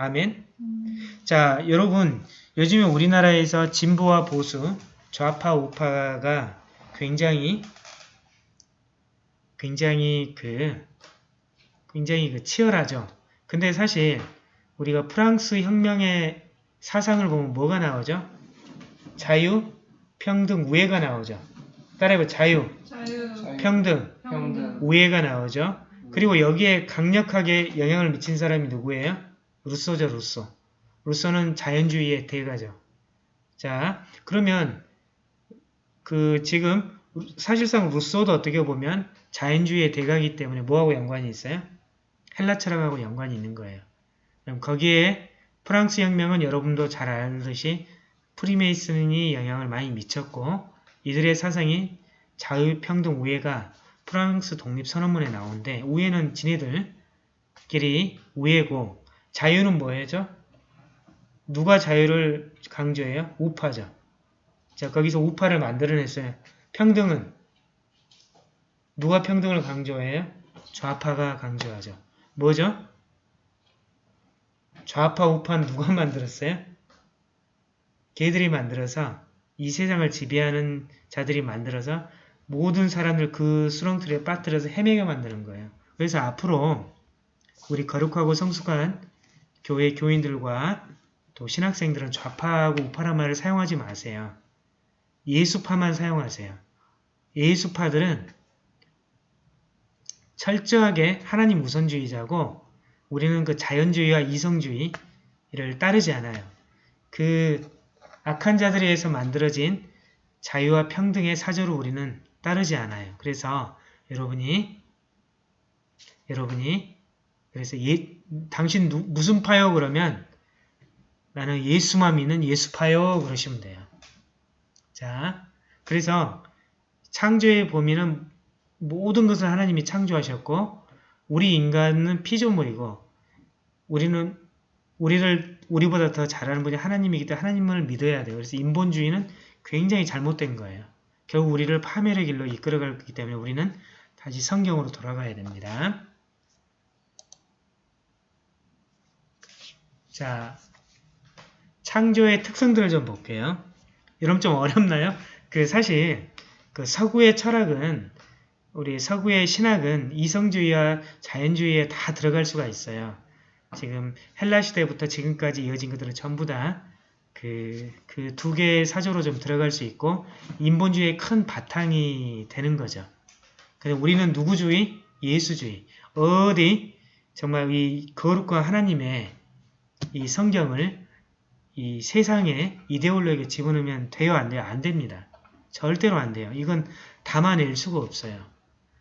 아멘. 음, 자, 여러분, 요즘에 우리나라에서 진보와 보수, 좌파, 우파가 굉장히, 굉장히 그, 굉장히 그 치열하죠. 근데 사실 우리가 프랑스 혁명의 사상을 보면 뭐가 나오죠? 자유, 평등, 우애가 나오죠. 따라해봐, 자유, 자유, 평등, 평등, 우애가 나오죠. 그리고 여기에 강력하게 영향을 미친 사람이 누구예요? 루소죠, 루소. 루소는 자연주의의 대가죠. 자, 그러면 그 지금 사실상 루소도 어떻게 보면 자연주의의 대가이기 때문에 뭐하고 연관이 있어요? 헬라 철학하고 연관이 있는 거예요. 그럼 거기에 프랑스 혁명은 여러분도 잘 알듯이 프리메이슨이 영향을 많이 미쳤고 이들의 사상이 자유, 평등, 우애가 프랑스 독립선언문에 나오는데 우애는 지네들끼리 우애고 자유는 뭐예요? 누가 자유를 강조해요? 우파죠. 자 거기서 우파를 만들어냈어요. 평등은 누가 평등을 강조해요? 좌파가 강조하죠. 뭐죠? 좌파 우파는 누가 만들었어요? 걔들이 만들어서 이 세상을 지배하는 자들이 만들어서 모든 사람들 그 수렁틀에 빠뜨려서 헤매게 만드는 거예요. 그래서 앞으로 우리 거룩하고 성숙한 교회 교인들과 또 신학생들은 좌파하고 우파란 말을 사용하지 마세요. 예수파만 사용하세요. 예수파들은 철저하게 하나님 우선주의자고 우리는 그 자연주의와 이성주의를 따르지 않아요. 그 악한 자들에 의해서 만들어진 자유와 평등의 사조를 우리는 따르지 않아요. 그래서 여러분이 여러분이 그래서 예, 당신 누, 무슨 파요 그러면 나는 예수만 믿는 예수파요 그러시면 돼요. 자, 그래서 창조의 범위는 모든 것을 하나님이 창조하셨고 우리 인간은 피조물이고 우리는 우리를 우리보다 더 잘하는 분이 하나님이기 때문에 하나님을 믿어야 돼요. 그래서 인본주의는 굉장히 잘못된 거예요. 결국 우리를 파멸의 길로 이끌어가기 때문에 우리는 다시 성경으로 돌아가야 됩니다. 자, 창조의 특성들을 좀 볼게요. 여러분 좀 어렵나요? 그 사실 그 서구의 철학은 우리 서구의 신학은 이성주의와 자연주의에 다 들어갈 수가 있어요. 지금 헬라 시대부터 지금까지 이어진 것들은 전부 다 그 그 두 개의 사조로 좀 들어갈 수 있고 인본주의의 큰 바탕이 되는 거죠. 근데 우리는 누구주의? 예수주의. 어디 정말 이 거룩한 하나님의 이 성경을 이 세상에 이데올로기에 집어넣으면 돼요? 안 돼요? 안 됩니다. 절대로 안 돼요. 이건 담아낼 수가 없어요.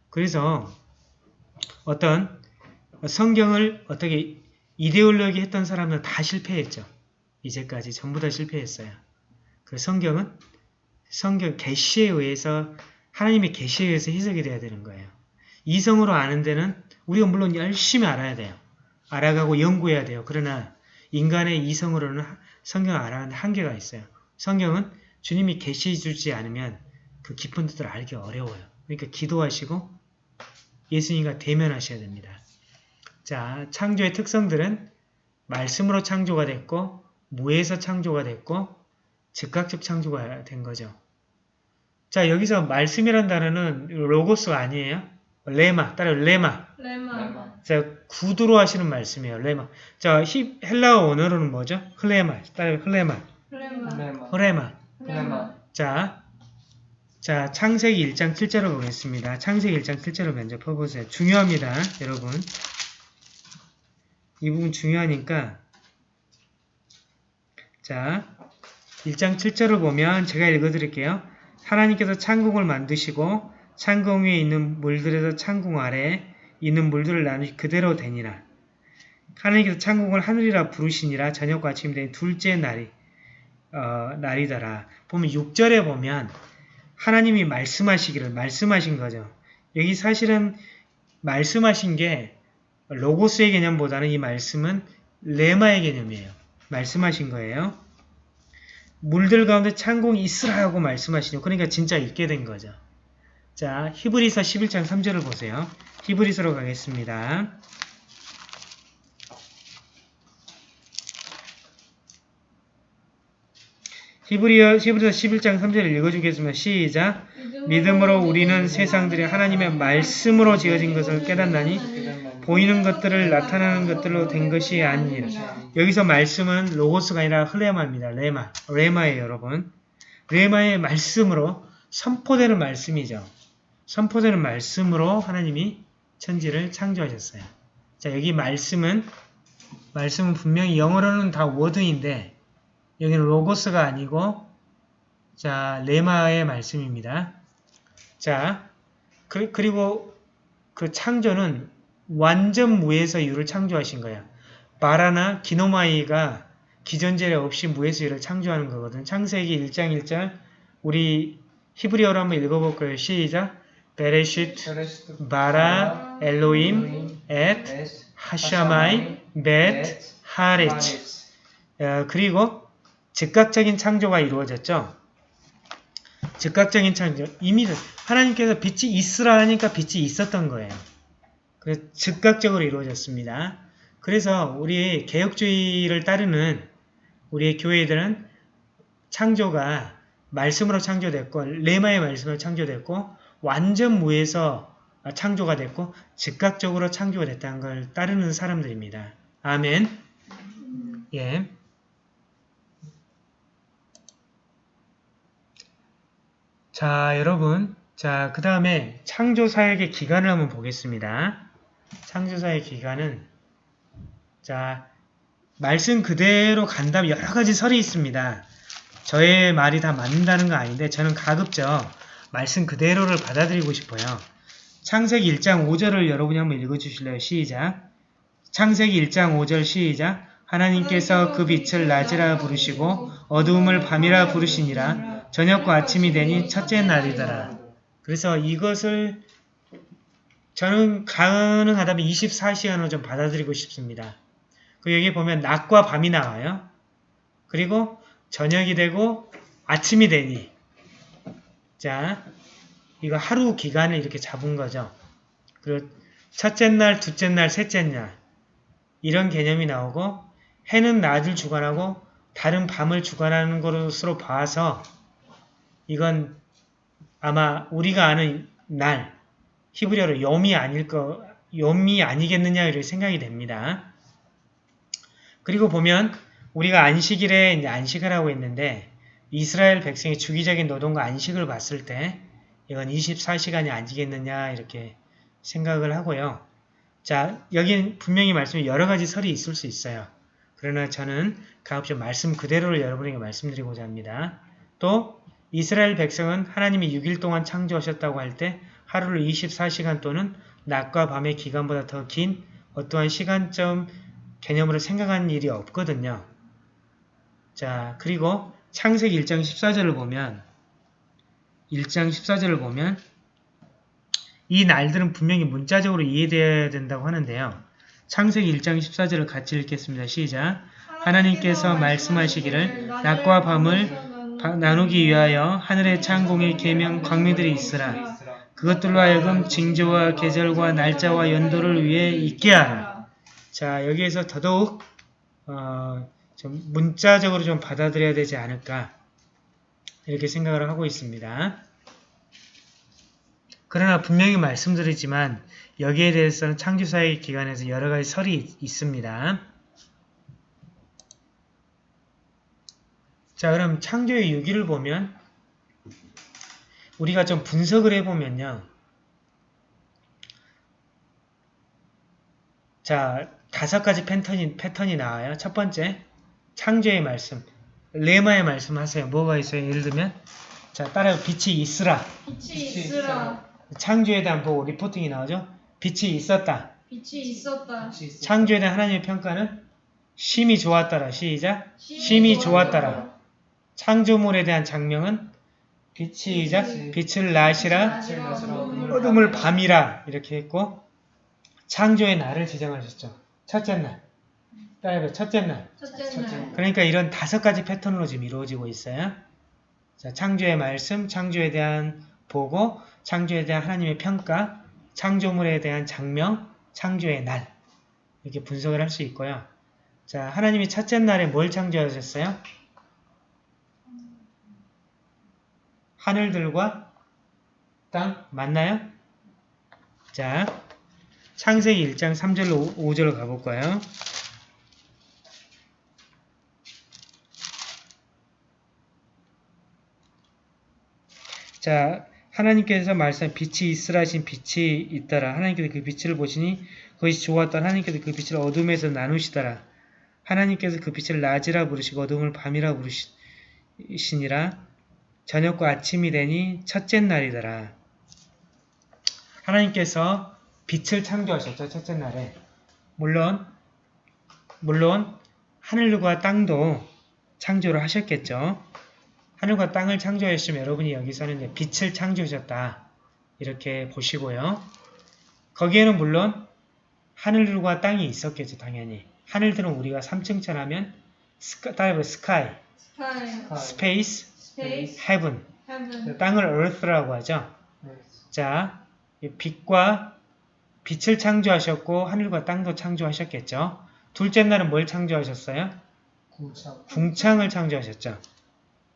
그래서 어떤 성경을 어떻게 이데올로기 했던 사람은 다 실패했죠. 이제까지 전부 다 실패했어요. 그 성경은 성경 계시에 의해서 하나님의 계시에 의해서 해석이 돼야 되는 거예요. 이성으로 아는 데는 우리가 물론 열심히 알아야 돼요. 알아가고 연구해야 돼요. 그러나 인간의 이성으로는 성경을 알아가는 한계가 있어요. 성경은 주님이 계시해 주지 않으면 그 깊은 뜻을 알기 어려워요. 그러니까 기도하시고 예수님과 대면하셔야 됩니다. 자, 창조의 특성들은 말씀으로 창조가 됐고 무에서 창조가 됐고 즉각적 창조가 된 거죠. 자, 여기서 말씀이란 단어는 로고스가 아니에요. 레마, 따라 레마. 레마. 자, 구두로 하시는 말씀이에요. 레마. 자, 히, 헬라어 원어로는 뭐죠? 흘레마. 따라 흘레마. 레마. 흐레마. 레마. 자, 자, 창세기 1장 7절을 보겠습니다. 창세기 1장 7절을 먼저 펴보세요. 중요합니다, 여러분. 이 부분 중요하니까 자, 1장 7절을 보면 제가 읽어드릴게요. 하나님께서 창궁을 만드시고 창궁 위에 있는 물들에서 창궁 아래 있는 물들을 나누시 그대로 되니라. 하나님께서 창궁을 하늘이라 부르시니라 저녁과 아침 된 둘째 날이 어, 날이더라. 보면 6절에 보면 하나님이 말씀하시기를 말씀하신 거죠. 여기 사실은 말씀하신 게 로고스의 개념보다는 이 말씀은 레마의 개념이에요. 말씀하신 거예요. 물들 가운데 창공이 있으라 하고 말씀하시죠. 그러니까 진짜 있게 된 거죠. 자, 히브리서 11장 3절을 보세요. 히브리서로 가겠습니다. 히브리어, 히브리서 11장 3절을 읽어주겠습니다. 시작! 믿음으로 우리는 세상들이 하나님의 말씀으로 지어진 것을 깨닫나니 보이는 것들을 나타나는 것들로 된 것이 아니니라. 여기서 말씀은 로고스가 아니라 흘레마입니다. 레마. 레마예요, 여러분. 레마의 말씀으로 선포되는 말씀이죠. 선포되는 말씀으로 하나님이 천지를 창조하셨어요. 자, 여기 말씀은 말씀은 분명히 영어로는 다 워드인데 여기는 로고스가 아니고 자, 레마의 말씀입니다. 자, 그, 그리고 그 창조는 완전 무에서 유를 창조하신 거야. 바라나 기노마이가 기존재료 없이 무에서 유를 창조하는 거거든. 창세기 1장 1절 우리 히브리어로 한번 읽어볼 거예요. 시작! 베레시트 바라 엘로임 엣 하샤마이 벳 하레치 어, 그리고 즉각적인 창조가 이루어졌죠. 즉각적인 창조. 이미 하나님께서 빛이 있으라 하니까 빛이 있었던 거예요. 그래서 즉각적으로 이루어졌습니다. 그래서 우리 개혁주의를 따르는 우리의 교회들은 창조가 말씀으로 창조됐고 레마의 말씀으로 창조됐고 완전 무에서 창조가 됐고 즉각적으로 창조가 됐다는 걸 따르는 사람들입니다. 아멘. 예. 자, 여러분. 자, 그 다음에 창조사역의 기간을 한번 보겠습니다. 창조사의 기간은 자, 말씀 그대로 간다면 여러 가지 설이 있습니다. 저의 말이 다 맞는다는 거 아닌데 저는 가급적 말씀 그대로를 받아들이고 싶어요. 창세기 1장 5절을 여러분이 한번 읽어주실래요? 시작. 창세기 1장 5절 시작. 하나님께서 그 빛을 낮이라 부르시고 어두움을 밤이라 부르시니라 저녁과 아침이 되니 첫째 날이더라. 그래서 이것을 저는 가능하다면 24시간으로 좀 받아들이고 싶습니다. 그 여기 보면 낮과 밤이 나와요. 그리고 저녁이 되고 아침이 되니 자 이거 하루 기간을 이렇게 잡은 거죠. 그리고 첫째 날, 둘째 날, 셋째 날 이런 개념이 나오고 해는 낮을 주관하고 달은 밤을 주관하는 것으로 봐서 이건 아마 우리가 아는 날 히브리어로 염이 아닐 거 염이 아니겠느냐 이렇게 생각이 됩니다. 그리고 보면 우리가 안식일에 안식을 하고 있는데 이스라엘 백성의 주기적인 노동과 안식을 봤을 때 이건 24시간이 아니겠느냐 이렇게 생각을 하고요. 자, 여기는 분명히 말씀이 여러 가지 설이 있을 수 있어요. 그러나 저는 가급적 말씀 그대로를 여러분에게 말씀드리고자 합니다. 또 이스라엘 백성은 하나님이 6일 동안 창조하셨다고 할 때 하루를 24시간 또는 낮과 밤의 기간보다 더 긴 어떠한 시간점 개념으로 생각하는 일이 없거든요. 자, 그리고 창세기 1장 14절을 보면 1장 14절을 보면 이 날들은 분명히 문자적으로 이해되어야 된다고 하는데요. 창세기 1장 14절을 같이 읽겠습니다. 시작. 하나님께서 말씀하시기를 낮과 밤을 바- 나누기 위하여 하늘의 창공에 계명 광미들이 있으라. 그것들로 하여금 징조와 계절과 날짜와 연도를 위해 있게 하라. 자 여기에서 더더욱 어, 좀 문자적으로 좀 받아들여야 되지 않을까 이렇게 생각을 하고 있습니다. 그러나 분명히 말씀드리지만 여기에 대해서는 창조사의 기관에서 여러 가지 설이 있- 있습니다. 자 그럼 창조의 유기를 보면 우리가 좀 분석을 해보면요. 자 다섯 가지 패턴이, 패턴이 나와요. 첫 번째 창조의 말씀 레마의 말씀 하세요. 뭐가 있어요? 예를 들면 자 따라요. 빛이 있으라. 빛이 있으라. 창조에 대한 보고 리포팅이 나오죠. 빛이 있었다. 빛이 있었다. 창조에 대한 하나님의 평가는 심히 좋았더라. 시작. 심히 좋았더라. 창조물에 대한 장명은 빛이 이자 빛을 나시라 어둠을 밤이라 이렇게 했고 창조의 날을 지정하셨죠. 첫째 날. 따라해봐. 첫째 날. 첫째 날. 그러니까 이런 다섯 가지 패턴으로 지금 이루어지고 있어요. 자, 창조의 말씀, 창조에 대한 보고, 창조에 대한 하나님의 평가, 창조물에 대한 장명, 창조의 날 이렇게 분석을 할 수 있고요. 자, 하나님이 첫째 날에 뭘 창조하셨어요? 하늘들과 땅 맞나요? 자, 창세기 1장 3절로 5절로 가볼까요? 자, 하나님께서 말씀 빛이 있으라 하신 빛이 있더라. 하나님께서 그 빛을 보시니 그것이 좋았더라. 하나님께서 그 빛을 어둠에서 나누시더라. 하나님께서 그 빛을 낮이라 부르시고 어둠을 밤이라 부르시니라. 저녁과 아침이 되니 첫째 날이더라. 하나님께서 빛을 창조하셨죠. 첫째 날에. 물론 물론 하늘과 땅도 창조를 하셨겠죠. 하늘과 땅을 창조하시면 여러분이 여기 서는 이제 빛을 창조하셨다. 이렇게 보시고요. 거기에는 물론 하늘과 땅이 있었겠죠. 당연히. 하늘들은 우리가 3층천 하면 스카, 따라해봐 sky, sky. space, space. heaven. heaven. 땅을 earth라고 하죠. 자, 이 빛과 빛을 창조하셨고 하늘과 땅도 창조하셨겠죠. 둘째 날은 뭘 창조하셨어요? 궁창을 창조하셨죠.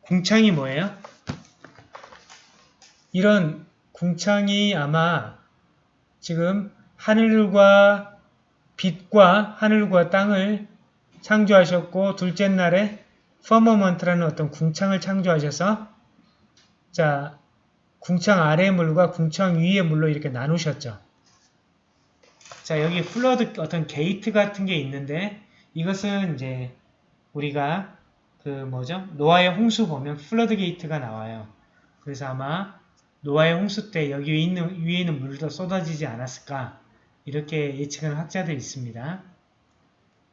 궁창이 뭐예요? 이런 궁창이 아마 지금 하늘과 빛과 하늘과 땅을 창조하셨고 둘째 날에 firmament라는 어떤 궁창을 창조하셔서 자 궁창 아래의 물과 궁창 위의 물로 이렇게 나누셨죠. 자 여기 flood 어떤 게이트 같은 게 있는데 이것은 이제 우리가 그 뭐죠? 노아의 홍수 보면 floodgate가 나와요. 그래서 아마 노아의 홍수 때 여기 위에 있는, 위에 있는 물도 쏟아지지 않았을까 이렇게 예측하는 학자들이 있습니다.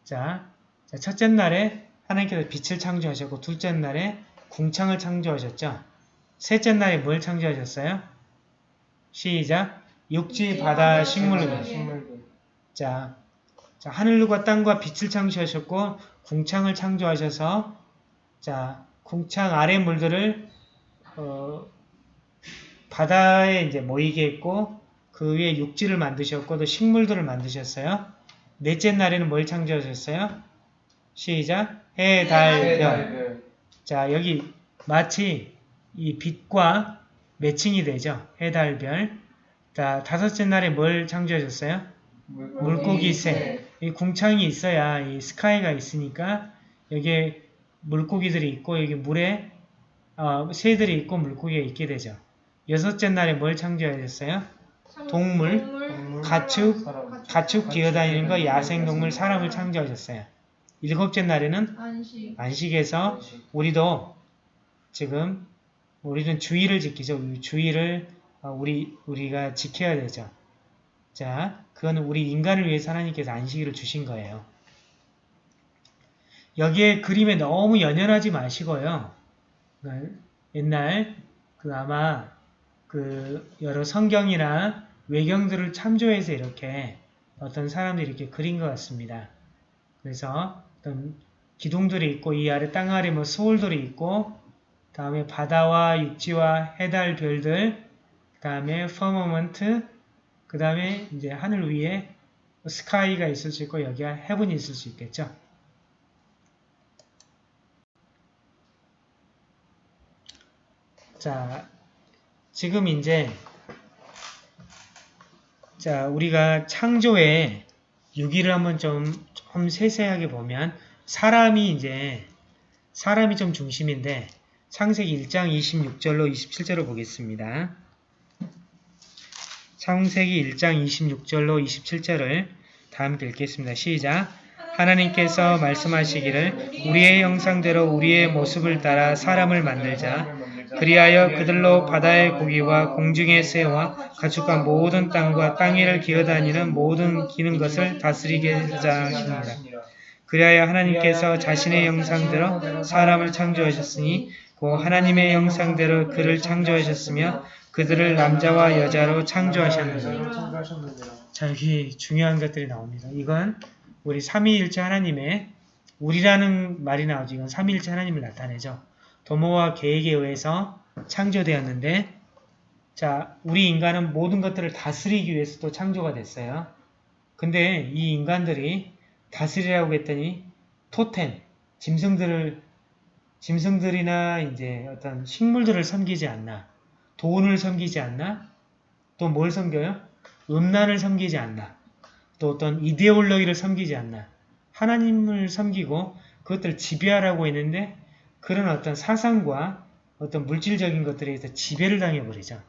자, 자, 첫째 날에 하나님께서 빛을 창조하셨고 둘째 날에 궁창을 창조하셨죠. 셋째 날에 뭘 창조하셨어요? 시작. 육지, 바다, 식물들. 식물들. 자, 자, 하늘과 땅과 빛을 창조하셨고 궁창을 창조하셔서 자, 궁창 아래 물들을 어, 바다에 이제 모이게 했고 그 위에 육지를 만드셨고 또 식물들을 만드셨어요. 넷째 날에는 뭘 창조하셨어요? 시작. 해, 달, 별. 자, 여기 마치 이 빛과 매칭이 되죠. 해, 달, 별. 자, 다섯째 날에 뭘 창조하셨어요? 물고기 새. 이 궁창이 있어야 이 스카이가 있으니까 여기에 물고기들이 있고 여기 물에 어, 새들이 있고 물고기가 있게 되죠. 여섯째 날에 뭘 창조하셨어요? 동물, 동물, 가축, 사람. 가축 기어다니는 거, 야생동물, 사람을 창조하셨어요. 일곱째 날에는 안식 안식에서. 우리도 지금 우리는 주의를 지키죠. 이 주의를 어, 우리 우리가 지켜야 되죠. 자, 그거는 우리 인간을 위해서 하나님께서 안식일을 주신 거예요. 여기에 그림에 너무 연연하지 마시고요. 그 옛날 그 아마 그 여러 성경이나 외경들을 참조해서 이렇게 어떤 사람들이 이렇게 그린 것 같습니다. 그래서 어떤 기둥들이 있고 이 아래 땅 아래 뭐 스올들이 있고 다음에 바다와 육지와 해달 별들 그 다음에 firmament 그 다음에 이제 하늘 위에 sky가 있을 수 있고 여기가 heaven이 있을 수 있겠죠. 자, 지금 이제 자 우리가 창조의 유기를 한번 좀, 좀 세세하게 보면 사람이 이제 사람이 좀 중심인데 창세기 1장 26절로 27절을 보겠습니다. 창세기 1장 26절로 27절을 다 함께 읽겠습니다. 시작! 하나님께서 말씀하시기를 우리의 형상대로 우리의 모습을 따라 사람을 만들자 그리하여 그들로 바다의 고기와 공중의 새와 가축과 모든 땅과 땅 위를 기어다니는 모든 기는 것을 다스리게 하자 하십니다. 그리하여 하나님께서 자신의 형상대로 사람을 창조하셨으니 그 하나님의 형상대로 그를 창조하셨으며 그들을 남자와 여자로 창조하셨느니라. 자 여기 중요한 것들이 나옵니다. 이건 우리 삼위일체 하나님의 우리라는 말이 나오죠. 이건 삼위일체 하나님을 나타내죠. 도모와 계획에 의해서 창조되었는데 자 우리 인간은 모든 것들을 다스리기 위해서 또 창조가 됐어요. 근데 이 인간들이 다스리라고 했더니 토템, 짐승들을 짐승들이나 이제 어떤 식물들을 섬기지 않나 돈을 섬기지 않나 또 뭘 섬겨요? 음란을 섬기지 않나 또 어떤 이데올로기를 섬기지 않나 하나님을 섬기고 그것들을 지배하라고 했는데 그런 어떤 사상과 어떤 물질적인 것들에 의해서 지배를 당해버리죠.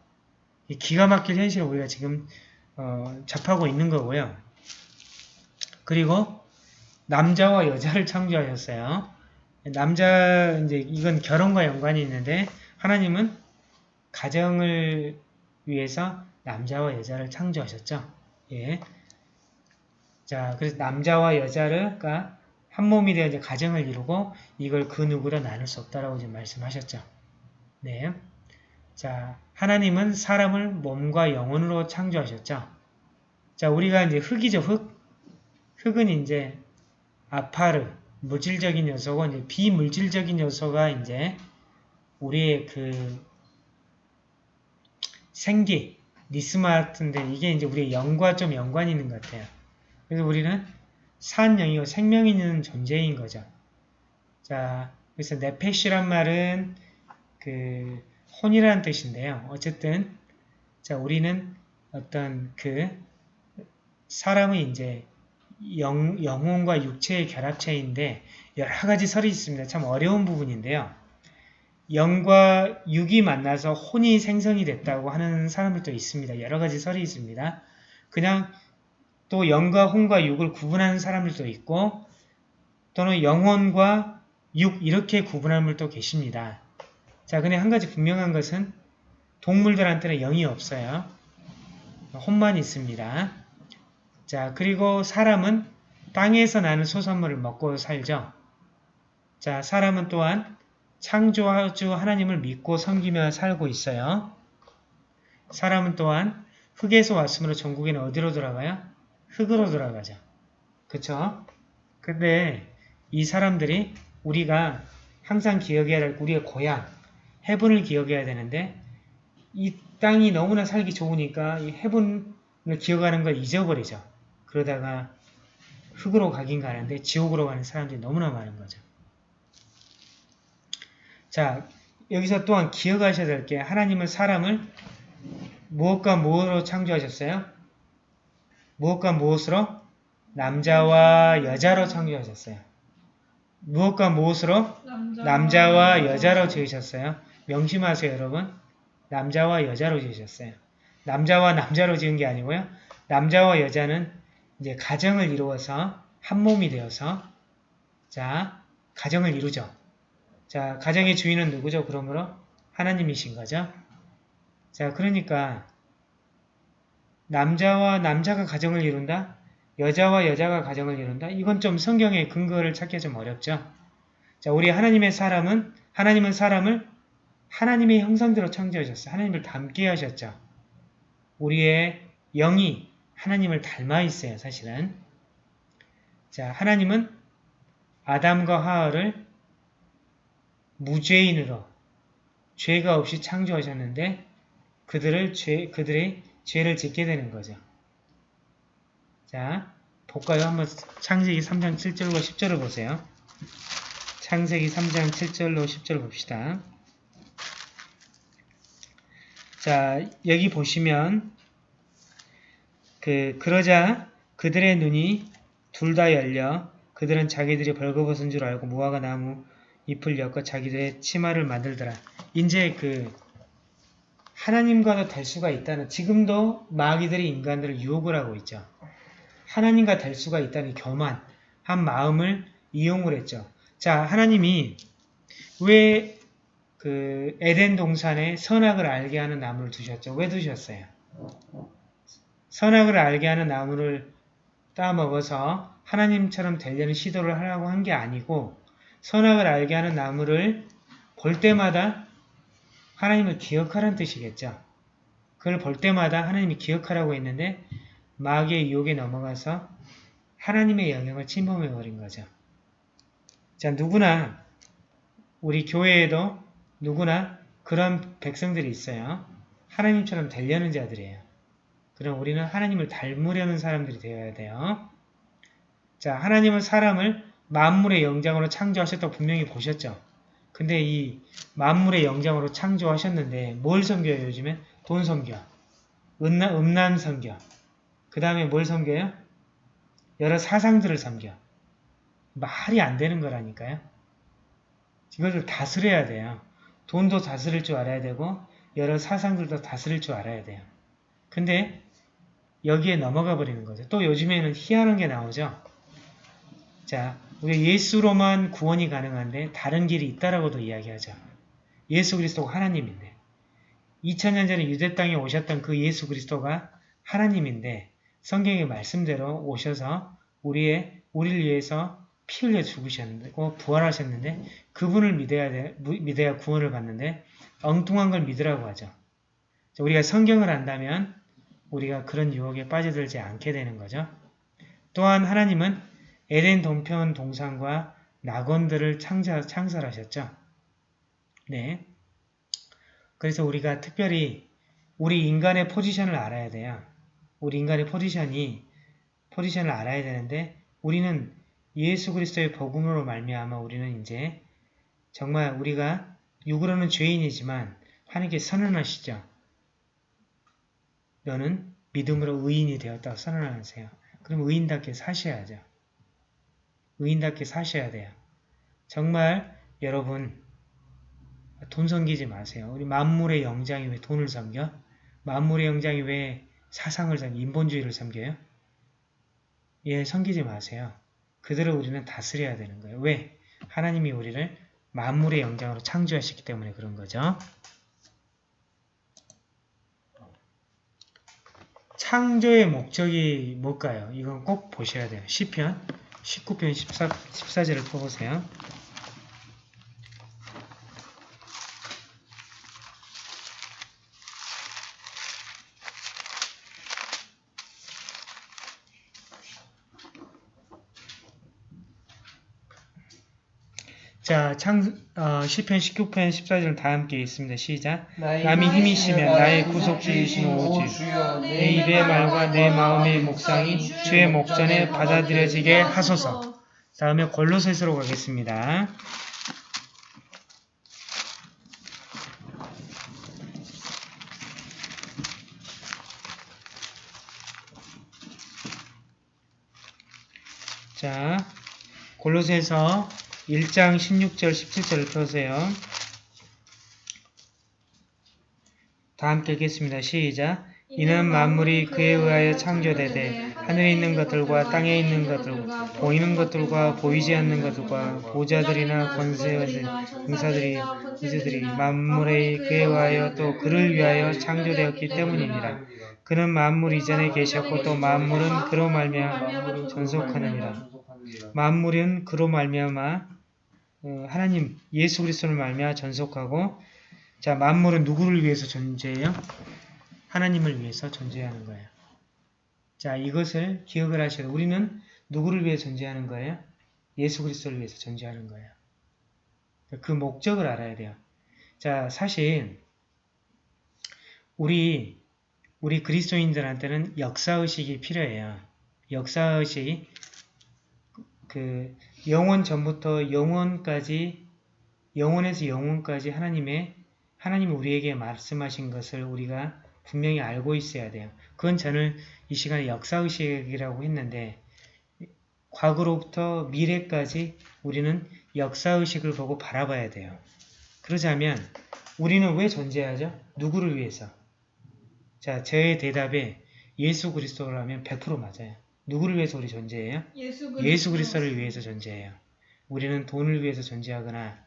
이 기가 막힐 현실을 우리가 지금 어, 접하고 있는 거고요. 그리고 남자와 여자를 창조하셨어요. 남자 이제 이건 결혼과 연관이 있는데 하나님은 가정을 위해서 남자와 여자를 창조하셨죠. 예. 자, 그래서 남자와 여자가 한 몸이 되어 이제 가정을 이루고 이걸 그 누구로 나눌 수 없다라고 지금 말씀하셨죠. 네. 자, 하나님은 사람을 몸과 영혼으로 창조하셨죠. 자, 우리가 이제 흙이죠, 흙. 흙은 이제 아파르, 물질적인 요소고 이제 비물질적인 요소가 이제 우리의 그 생기, 니스마 같은데 이게 이제 우리의 영과 좀 연관이 있는 것 같아요. 그래서 우리는 산영이고 생명 있는 존재인 거죠. 자, 그래서 네페시란 말은 그 혼이라는 뜻인데요. 어쨌든 자 우리는 어떤 그 사람의 이제 영, 영혼과 육체의 결합체인데 여러 가지 설이 있습니다. 참 어려운 부분인데요. 영과 육이 만나서 혼이 생성이 됐다고 하는 사람들도 있습니다. 여러 가지 설이 있습니다. 그냥 또 영과 혼과 육을 구분하는 사람들도 있고 또는 영혼과 육 이렇게 구분하는 분도 계십니다. 자, 근데 한 가지 분명한 것은 동물들한테는 영이 없어요. 혼만 있습니다. 자, 그리고 사람은 땅에서 나는 소산물을 먹고 살죠. 자, 사람은 또한 창조주 하나님을 믿고 섬기며 살고 있어요. 사람은 또한 흙에서 왔으므로 전국에는 어디로 돌아가요? 흙으로 돌아가죠. 그쵸? 근데 이 사람들이 우리가 항상 기억해야 될 우리의 고향, 해분을 기억해야 되는데 이 땅이 너무나 살기 좋으니까 이 해분을 기억하는 걸 잊어버리죠. 그러다가 흙으로 가긴 가는데 지옥으로 가는 사람들이 너무나 많은 거죠. 자, 여기서 또한 기억하셔야 될 게 하나님은 사람을 무엇과 무엇으로 창조하셨어요? 무엇과 무엇으로? 남자와 여자로 창조하셨어요. 무엇과 무엇으로? 남자. 남자 와 여자로 지으셨어요. 명심하세요, 여러분. 남자와 여자로 지으셨어요. 남자와 남자로 지은 게 아니고요. 남자와 여자는 이제 가정을 이루어서 한 몸이 되어서 자, 가정을 이루죠. 자, 가정의 주인은 누구죠? 그러므로 하나님이신 거죠. 자, 그러니까 남자와 남자가 가정을 이룬다? 여자와 여자가 가정을 이룬다? 이건 좀 성경의 근거를 찾기 좀 어렵죠. 자, 우리 하나님의 사람은 하나님은 사람을 하나님의 형상대로 창조하셨어요. 하나님을 닮게 하셨죠. 우리의 영이 하나님을 닮아 있어요. 사실은. 자, 하나님은 아담과 하와를 무죄인으로 죄가 없이 창조하셨는데 그들을 죄, 그들의 죄를 짓게 되는 거죠. 자, 볼까요? 한번 창세기 3장 7절과 10절을 보세요. 창세기 3장 7절로 10절 봅시다. 자, 여기 보시면 그 그러자 그들의 눈이 둘 다 열려 그들은 자기들이 벌거벗은 줄 알고 무화과 나무 잎을 엮어 자기들의 치마를 만들더라. 이제 그 하나님과도 될 수가 있다는 지금도 마귀들이 인간들을 유혹을 하고 있죠. 하나님과 될 수가 있다는 교만한 마음을 이용을 했죠. 자, 하나님이 왜 그 에덴 동산에 선악을 알게 하는 나무를 두셨죠? 왜 두셨어요? 선악을 알게 하는 나무를 따먹어서 하나님처럼 되려는 시도를 하라고 한 게 아니고 선악을 알게 하는 나무를 볼 때마다 하나님을 기억하라는 뜻이겠죠. 그걸 볼 때마다 하나님이 기억하라고 했는데 마귀의 유혹에 넘어가서 하나님의 영역을 침범해버린 거죠. 자, 누구나 우리 교회에도 누구나 그런 백성들이 있어요. 하나님처럼 되려는 자들이에요. 그럼 우리는 하나님을 닮으려는 사람들이 되어야 돼요. 자, 하나님은 사람을 만물의 영장으로 창조하셨다고 분명히 보셨죠. 근데 이 만물의 영장으로 창조하셨는데 뭘 섬겨요 요즘엔? 돈 섬겨. 음란, 음란 섬겨. 그 다음에 뭘 섬겨요? 여러 사상들을 섬겨. 말이 안 되는 거라니까요. 이것을 다스려야 돼요. 돈도 다스릴 줄 알아야 되고 여러 사상들도 다스릴 줄 알아야 돼요. 근데 여기에 넘어가 버리는 거죠. 또 요즘에는 희한한 게 나오죠. 자, 우리 예수로만 구원이 가능한데 다른 길이 있다라고도 이야기하죠. 예수 그리스도가 하나님인데 2000년 전에 유대 땅에 오셨던 그 예수 그리스도가 하나님인데 성경의 말씀대로 오셔서 우리의 우리를 위해서 피 흘려 죽으셨고 부활하셨는데 그분을 믿어야 돼, 믿어야 구원을 받는데 엉뚱한 걸 믿으라고 하죠. 우리가 성경을 안다면 우리가 그런 유혹에 빠져들지 않게 되는 거죠. 또한 하나님은 에덴 동편 동산과 낙원들을 창자, 창설하셨죠. 네. 그래서 우리가 특별히 우리 인간의 포지션을 알아야 돼요. 우리 인간의 포지션이 포지션을 알아야 되는데 우리는 예수 그리스도의 복음으로 말미암아 우리는 이제 정말 우리가 육으로는 죄인이지만 하나님께 선언하시죠. 너는 믿음으로 의인이 되었다고 선언하세요. 그럼 의인답게 사셔야죠. 의인답게 사셔야 돼요. 정말 여러분 돈 섬기지 마세요. 우리 만물의 영장이 왜 돈을 섬겨? 만물의 영장이 왜 사상을 섬겨? 인본주의를 섬겨요? 예, 섬기지 마세요. 그들을 우리는 다스려야 되는 거예요. 왜? 하나님이 우리를 만물의 영장으로 창조하셨기 때문에 그런 거죠. 창조의 목적이 뭘까요? 이건 꼭 보셔야 돼요. 시편 19편 14, 14절을 펴보세요. 자, 창, 어, 시편 19편 14절 다 함께 있습니다. 시작. 남이 힘이 시면 나의 구속주이신 오 주, 내 입의 말과 내 마음의 묵상이 주의 목전에 받아들여지게 하소서. 다음에 골로새서로 가겠습니다. 자, 골로새서 1장 16절 17절을 펴세요. 다 함께 읽겠습니다. 시작. 이는 만물이 그에 의하여 창조되되 하늘에 있는 것들과 땅에 있는 것들과 보이는 것들과 보이지 않는 것들과 보좌들이나 권세들, 능사들이, 이들이 만물에 그에 의하여 또 그를 위하여 창조되었기 때문이니라. 그는 만물 이전에 계셨고 또 만물은 그로 말미암아 전속하느니라. 만물은 그로 말미암아 어, 하나님 예수 그리스도를 말미암아 전속하고 자 만물은 누구를 위해서 존재해요? 하나님을 위해서 존재하는 거예요. 자 이것을 기억을 하셔야 돼요. 우리는 누구를 위해 존재하는 거예요? 예수 그리스도를 위해서 존재하는 거예요. 그 목적을 알아야 돼요. 자 사실 우리 우리 그리스도인들한테는 역사의식이 필요해요. 역사의식 그 영원 전부터 영원까지 영원에서 영원까지 하나님의 하나님이 우리에게 말씀하신 것을 우리가 분명히 알고 있어야 돼요. 그건 저는 이 시간에 역사의식이라고 했는데 과거로부터 미래까지 우리는 역사의식을 보고 바라봐야 돼요. 그러자면 우리는 왜 존재하죠? 누구를 위해서? 자, 저의 대답에 예수 그리스도라면 100% 맞아요. 누구를 위해서 우리 존재해요? 예수 예수 그리스도를 위해서 존재해요. 우리는 돈을 위해서 존재하거나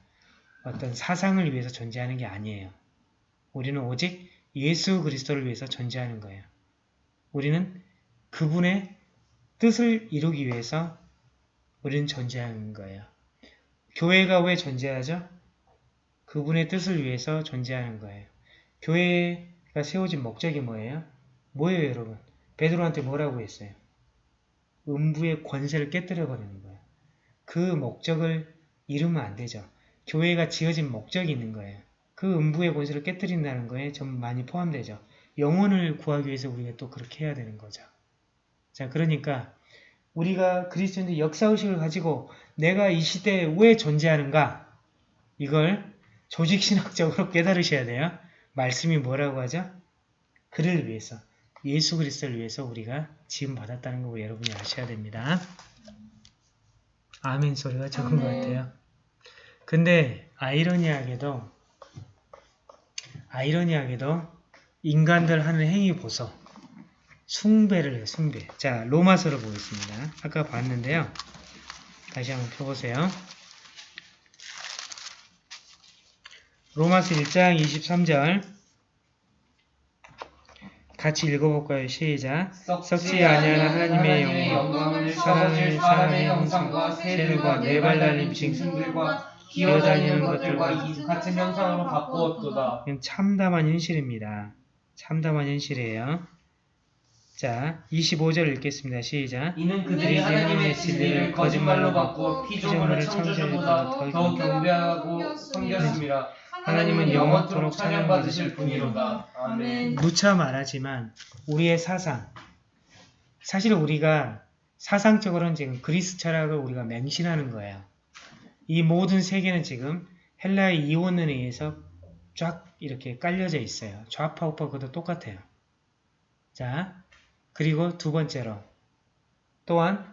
어떤 사상을 위해서 존재하는 게 아니에요. 우리는 오직 예수 그리스도를 위해서 존재하는 거예요. 우리는 그분의 뜻을 이루기 위해서 우리는 존재하는 거예요. 교회가 왜 존재하죠? 그분의 뜻을 위해서 존재하는 거예요. 교회가 세워진 목적이 뭐예요? 뭐예요, 여러분? 베드로한테 뭐라고 했어요? 음부의 권세를 깨뜨려 버리는 거예요. 그 목적을 이루면 안 되죠. 교회가 지어진 목적이 있는 거예요. 그 음부의 권세를 깨뜨린다는 거에 좀 많이 포함되죠. 영혼을 구하기 위해서 우리가 또 그렇게 해야 되는 거죠. 자, 그러니까 우리가 그리스도인의 역사의식을 가지고 내가 이 시대에 왜 존재하는가? 이걸 조직신학적으로 깨달으셔야 돼요. 말씀이 뭐라고 하죠? 그를 위해서, 예수 그리스도를 위해서 우리가 지음 받았다는 거 여러분이 아셔야 됩니다. 아멘 소리가 적은 것 아멘. 같아요. 근데 아이러니하게도 아이러니하게도 인간들 하는 행위 보소. 숭배를 해요, 숭배. 자, 로마서를 보겠습니다. 아까 봤는데요. 다시 한번 펴보세요. 로마서 1장 23절 같이 읽어볼까요? 시작. 썩지 아니하는 하나님의 영광, 사랑을 사람의 형상과 새들과 네발 달린 짐승들과 기어다니는 것들과 이 같은 형상으로 바꾸었도다. 참담한 현실입니다. 참담한 현실이에요. 자, 25절 읽겠습니다. 시작. 이는 그들이 하나님의 진리를 거짓말로 바꾸어 피조물을 창조주보다 더 경배하고 섬겼습니다. 하나님은 영원토록 찬양받으실 분이로다. 아멘. 누차 말하지만 우리의 사상, 사실 우리가 사상적으로는 지금 그리스 철학을 우리가 맹신하는 거예요. 이 모든 세계는 지금 헬라의 이원론에 의해서 쫙 이렇게 깔려져 있어요. 좌파 우파 그것도 똑같아요. 자, 그리고 두 번째로 또한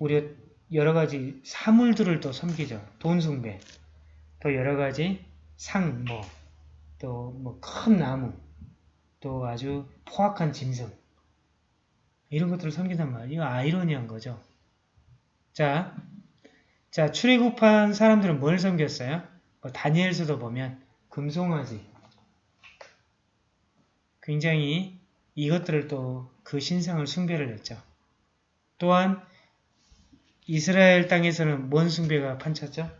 우리 여러 가지 사물들을 또 섬기죠. 돈 숭배, 또 여러 가지 상, 뭐, 또 뭐 큰 나무, 또 아주 포악한 짐승 이런 것들을 섬긴단 말이에요. 아이러니한 거죠. 자, 자, 출애굽한 사람들은 뭘 섬겼어요? 뭐 다니엘서도 보면 금송아지. 굉장히 이것들을 또 그 신상을 숭배를 했죠. 또한 이스라엘 땅에서는 뭔 숭배가 판쳤죠?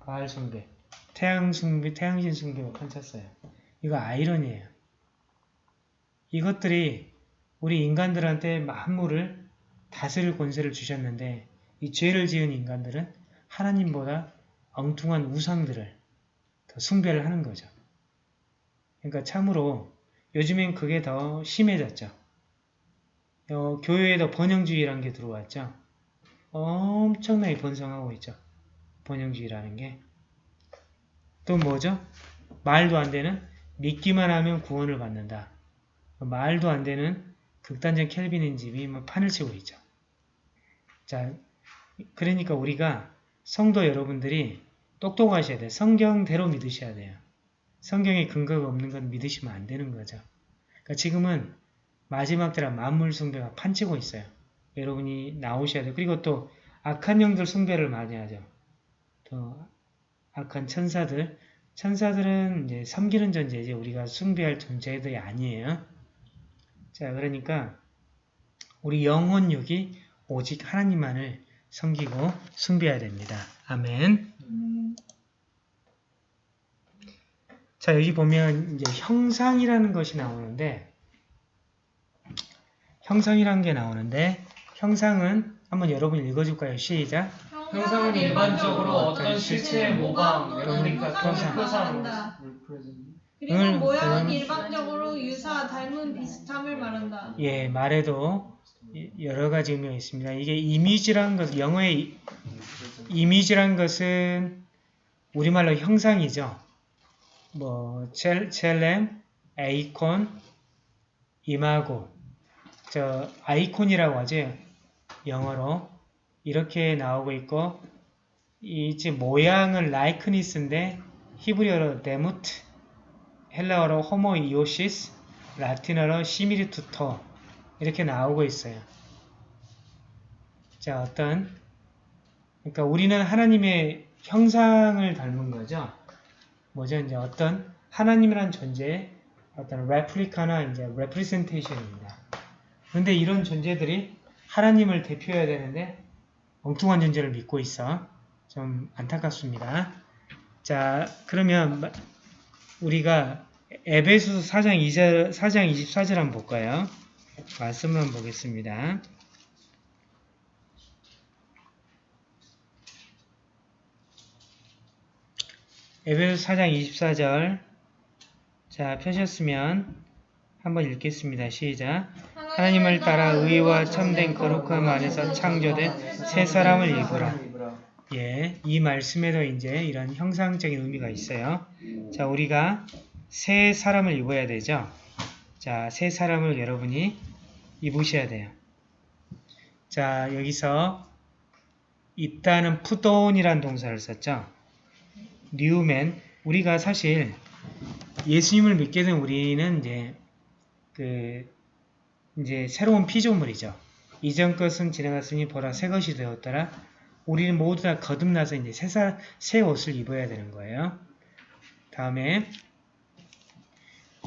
바알 숭배. 태양 숭배, 태양신 숭배가 판쳤어요. 이거 아이러니예요. 이것들이 우리 인간들한테 만물을 다스릴 권세를 주셨는데 이 죄를 지은 인간들은 하나님보다 엉뚱한 우상들을 더 숭배를 하는 거죠. 그러니까 참으로 요즘엔 그게 더 심해졌죠. 어, 교회에도 번영주의라는 게 들어왔죠. 엄청나게 번성하고 있죠. 번영주의라는 게. 또 뭐죠? 말도 안 되는 믿기만 하면 구원을 받는다. 말도 안 되는 극단적 켈빈인 집이 뭐 판을 치고 있죠. 자, 그러니까 우리가 성도 여러분들이 똑똑하셔야 돼요. 성경대로 믿으셔야 돼요. 성경에 근거가 없는 건 믿으시면 안 되는 거죠. 그러니까 지금은 마지막 때라 만물 숭배가 판치고 있어요. 여러분이 나오셔야 돼요. 그리고 또 악한 영들 숭배를 많이 하죠. 또 악한 천사들. 천사들은 이제 섬기는 존재지 우리가 숭배할 존재들이 아니에요. 자, 그러니까 우리 영혼육이 오직 하나님만을 섬기고 숭배해야 됩니다. 아멘. 자, 여기 보면 이제 형상이라는 것이 나오는데 형상이라는 게 나오는데 형상은 한번 여러분 읽어줄까요? 시작. 형상은 일반적으로 어떤 실체의 모방, 레플리카 또는 표상. 표상, 그리고 을, 모양은 을. 일반적으로 유사, 닮은, 비슷함을 말한다. 예, 말에도 여러 가지 의미가 있습니다. 이게 이미지란 것, 영어의 이- 이미지란 것은 우리말로 형상이죠. 뭐 첼, 첼렘, 에이콘, imago, 저 아이콘이라고 하죠. 영어로 이렇게 나오고 있고 이 지금 모양은 likeness인데 히브리어로 דמות, 헬라어로 ὁμοίωσις, 라틴어로 similitudo 이렇게 나오고 있어요. 자, 어떤 그러니까 우리는 하나님의 형상을 닮은 거죠. 뭐죠? 이제 어떤 하나님이란 존재의 어떤 레플리카나 이제 레프리센테이션입니다. 근데 이런 존재들이 하나님을 대표해야 되는데 엉뚱한 존재를 믿고 있어. 좀 안타깝습니다. 자, 그러면 마- 우리가 에베소서 4장 2절, 4장 24절 한번 볼까요? 말씀만 보겠습니다. 에베소 4장 24절 자 펴셨으면 한번 읽겠습니다. 시작 하나님을 따라 의와 참된 거룩함 안에서 창조된 새 사람을 입으라. 예, 이 말씀에도 이제 이런 형상적인 의미가 있어요. 자, 우리가 새 사람을 입어야 되죠. 자, 새 사람을 여러분이 입으셔야 돼요. 자, 여기서 입다는 푸돈이란 동사를 썼죠. 뉴맨, 우리가 사실 예수님을 믿게 된 우리는 이제 그 이제 새로운 피조물이죠. 이전 것은 지나갔으니 보라 새 것이 되었더라. 우리는 모두 다 거듭나서 이제 새, 사, 새 옷을 입어야 되는 거예요. 다음에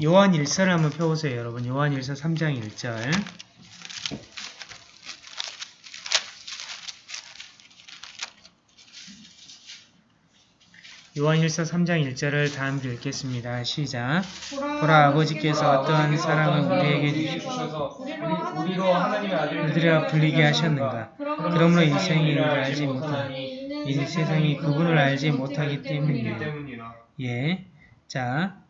요한 1서를 한번 펴보세요, 여러분. 요한 1서 3장 1절. 요한 1서 3장 1절을 다 함께 읽겠습니다. 시작. 보라 아버지께서 어떠한 사랑을 우리에게 주셔서 우리, 우리로 하나님의 아들을 불리게 하셨는가. 그러므로 인생이 이를 알지 못하니 이 세상이 그분을 알지 못하기. 때문이라. 예. 자.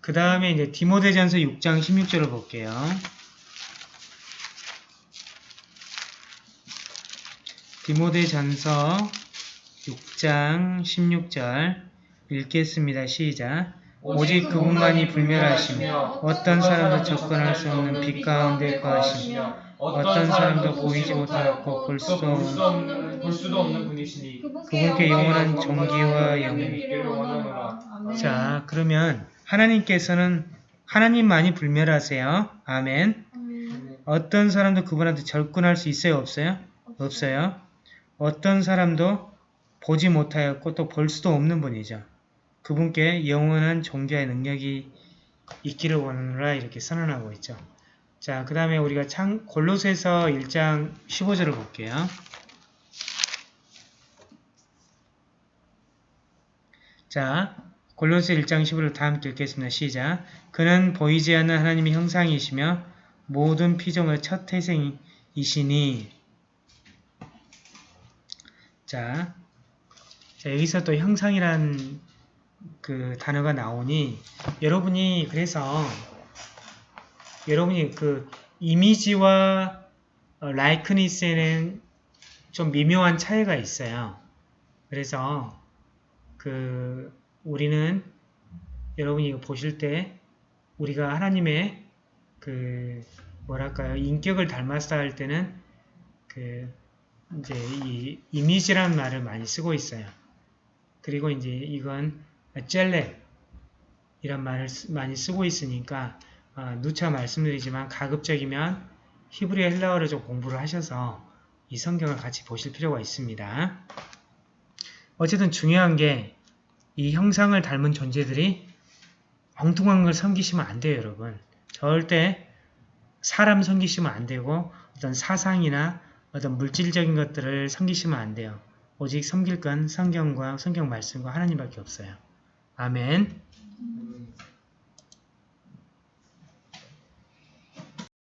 그 다음에 이제 디모데전서 6장 16절을 볼게요. 디모데전서 6장 16절 읽겠습니다. 시작. 오직 그분만이 불멸하시며 어떤 사람도 접근할 수 없는 빛 가운데 거하시며 어떤 사람도 보이지 못하고 볼 수도 없는 없는 볼 수도 없는 분이시니 그분께 영원한 존귀와 영광이. 자, 그러면 하나님께서는 하나님만이 불멸하세요. 아멘. 어떤 사람도 그분한테 접근할 수 있어요? 없어요? 없어요. 어떤 사람도 보지 못하였고 또 볼 수도 없는 분이죠. 그분께 영원한 종교의 능력이 있기를 원하노라 이렇게 선언하고 있죠. 자, 그 다음에 우리가 창, 골로새서 1장 15절을 볼게요. 자, 골로새 1장 15절 다 함께 읽겠습니다. 시작. 그는 보이지 않는 하나님의 형상이시며 모든 피조물의 첫 태생이시니 자, 자, 여기서 또 형상이란 그 단어가 나오니 여러분이 그래서 여러분이 그 이미지와 어, 라이크니스에는 좀 미묘한 차이가 있어요. 그래서 그 우리는 여러분이 보실 때 우리가 하나님의 그 뭐랄까요 인격을 닮았다 할 때는 그 이제 이 이미지라는 말을 많이 쓰고 있어요. 그리고 이제 이건 젤레 이란 말을 쓰- 많이 쓰고 있으니까 어, 누차 말씀드리지만 가급적이면 히브리 헬라어를 좀 공부를 하셔서 이 성경을 같이 보실 필요가 있습니다. 어쨌든 중요한 게 이 형상을 닮은 존재들이 엉뚱한 걸 섬기시면 안 돼요, 여러분. 절대 사람 섬기시면 안 되고 어떤 사상이나 어떤 물질적인 것들을 섬기시면 안 돼요. 오직 섬길 건 성경과 성경 말씀과 하나님밖에 없어요. 아멘.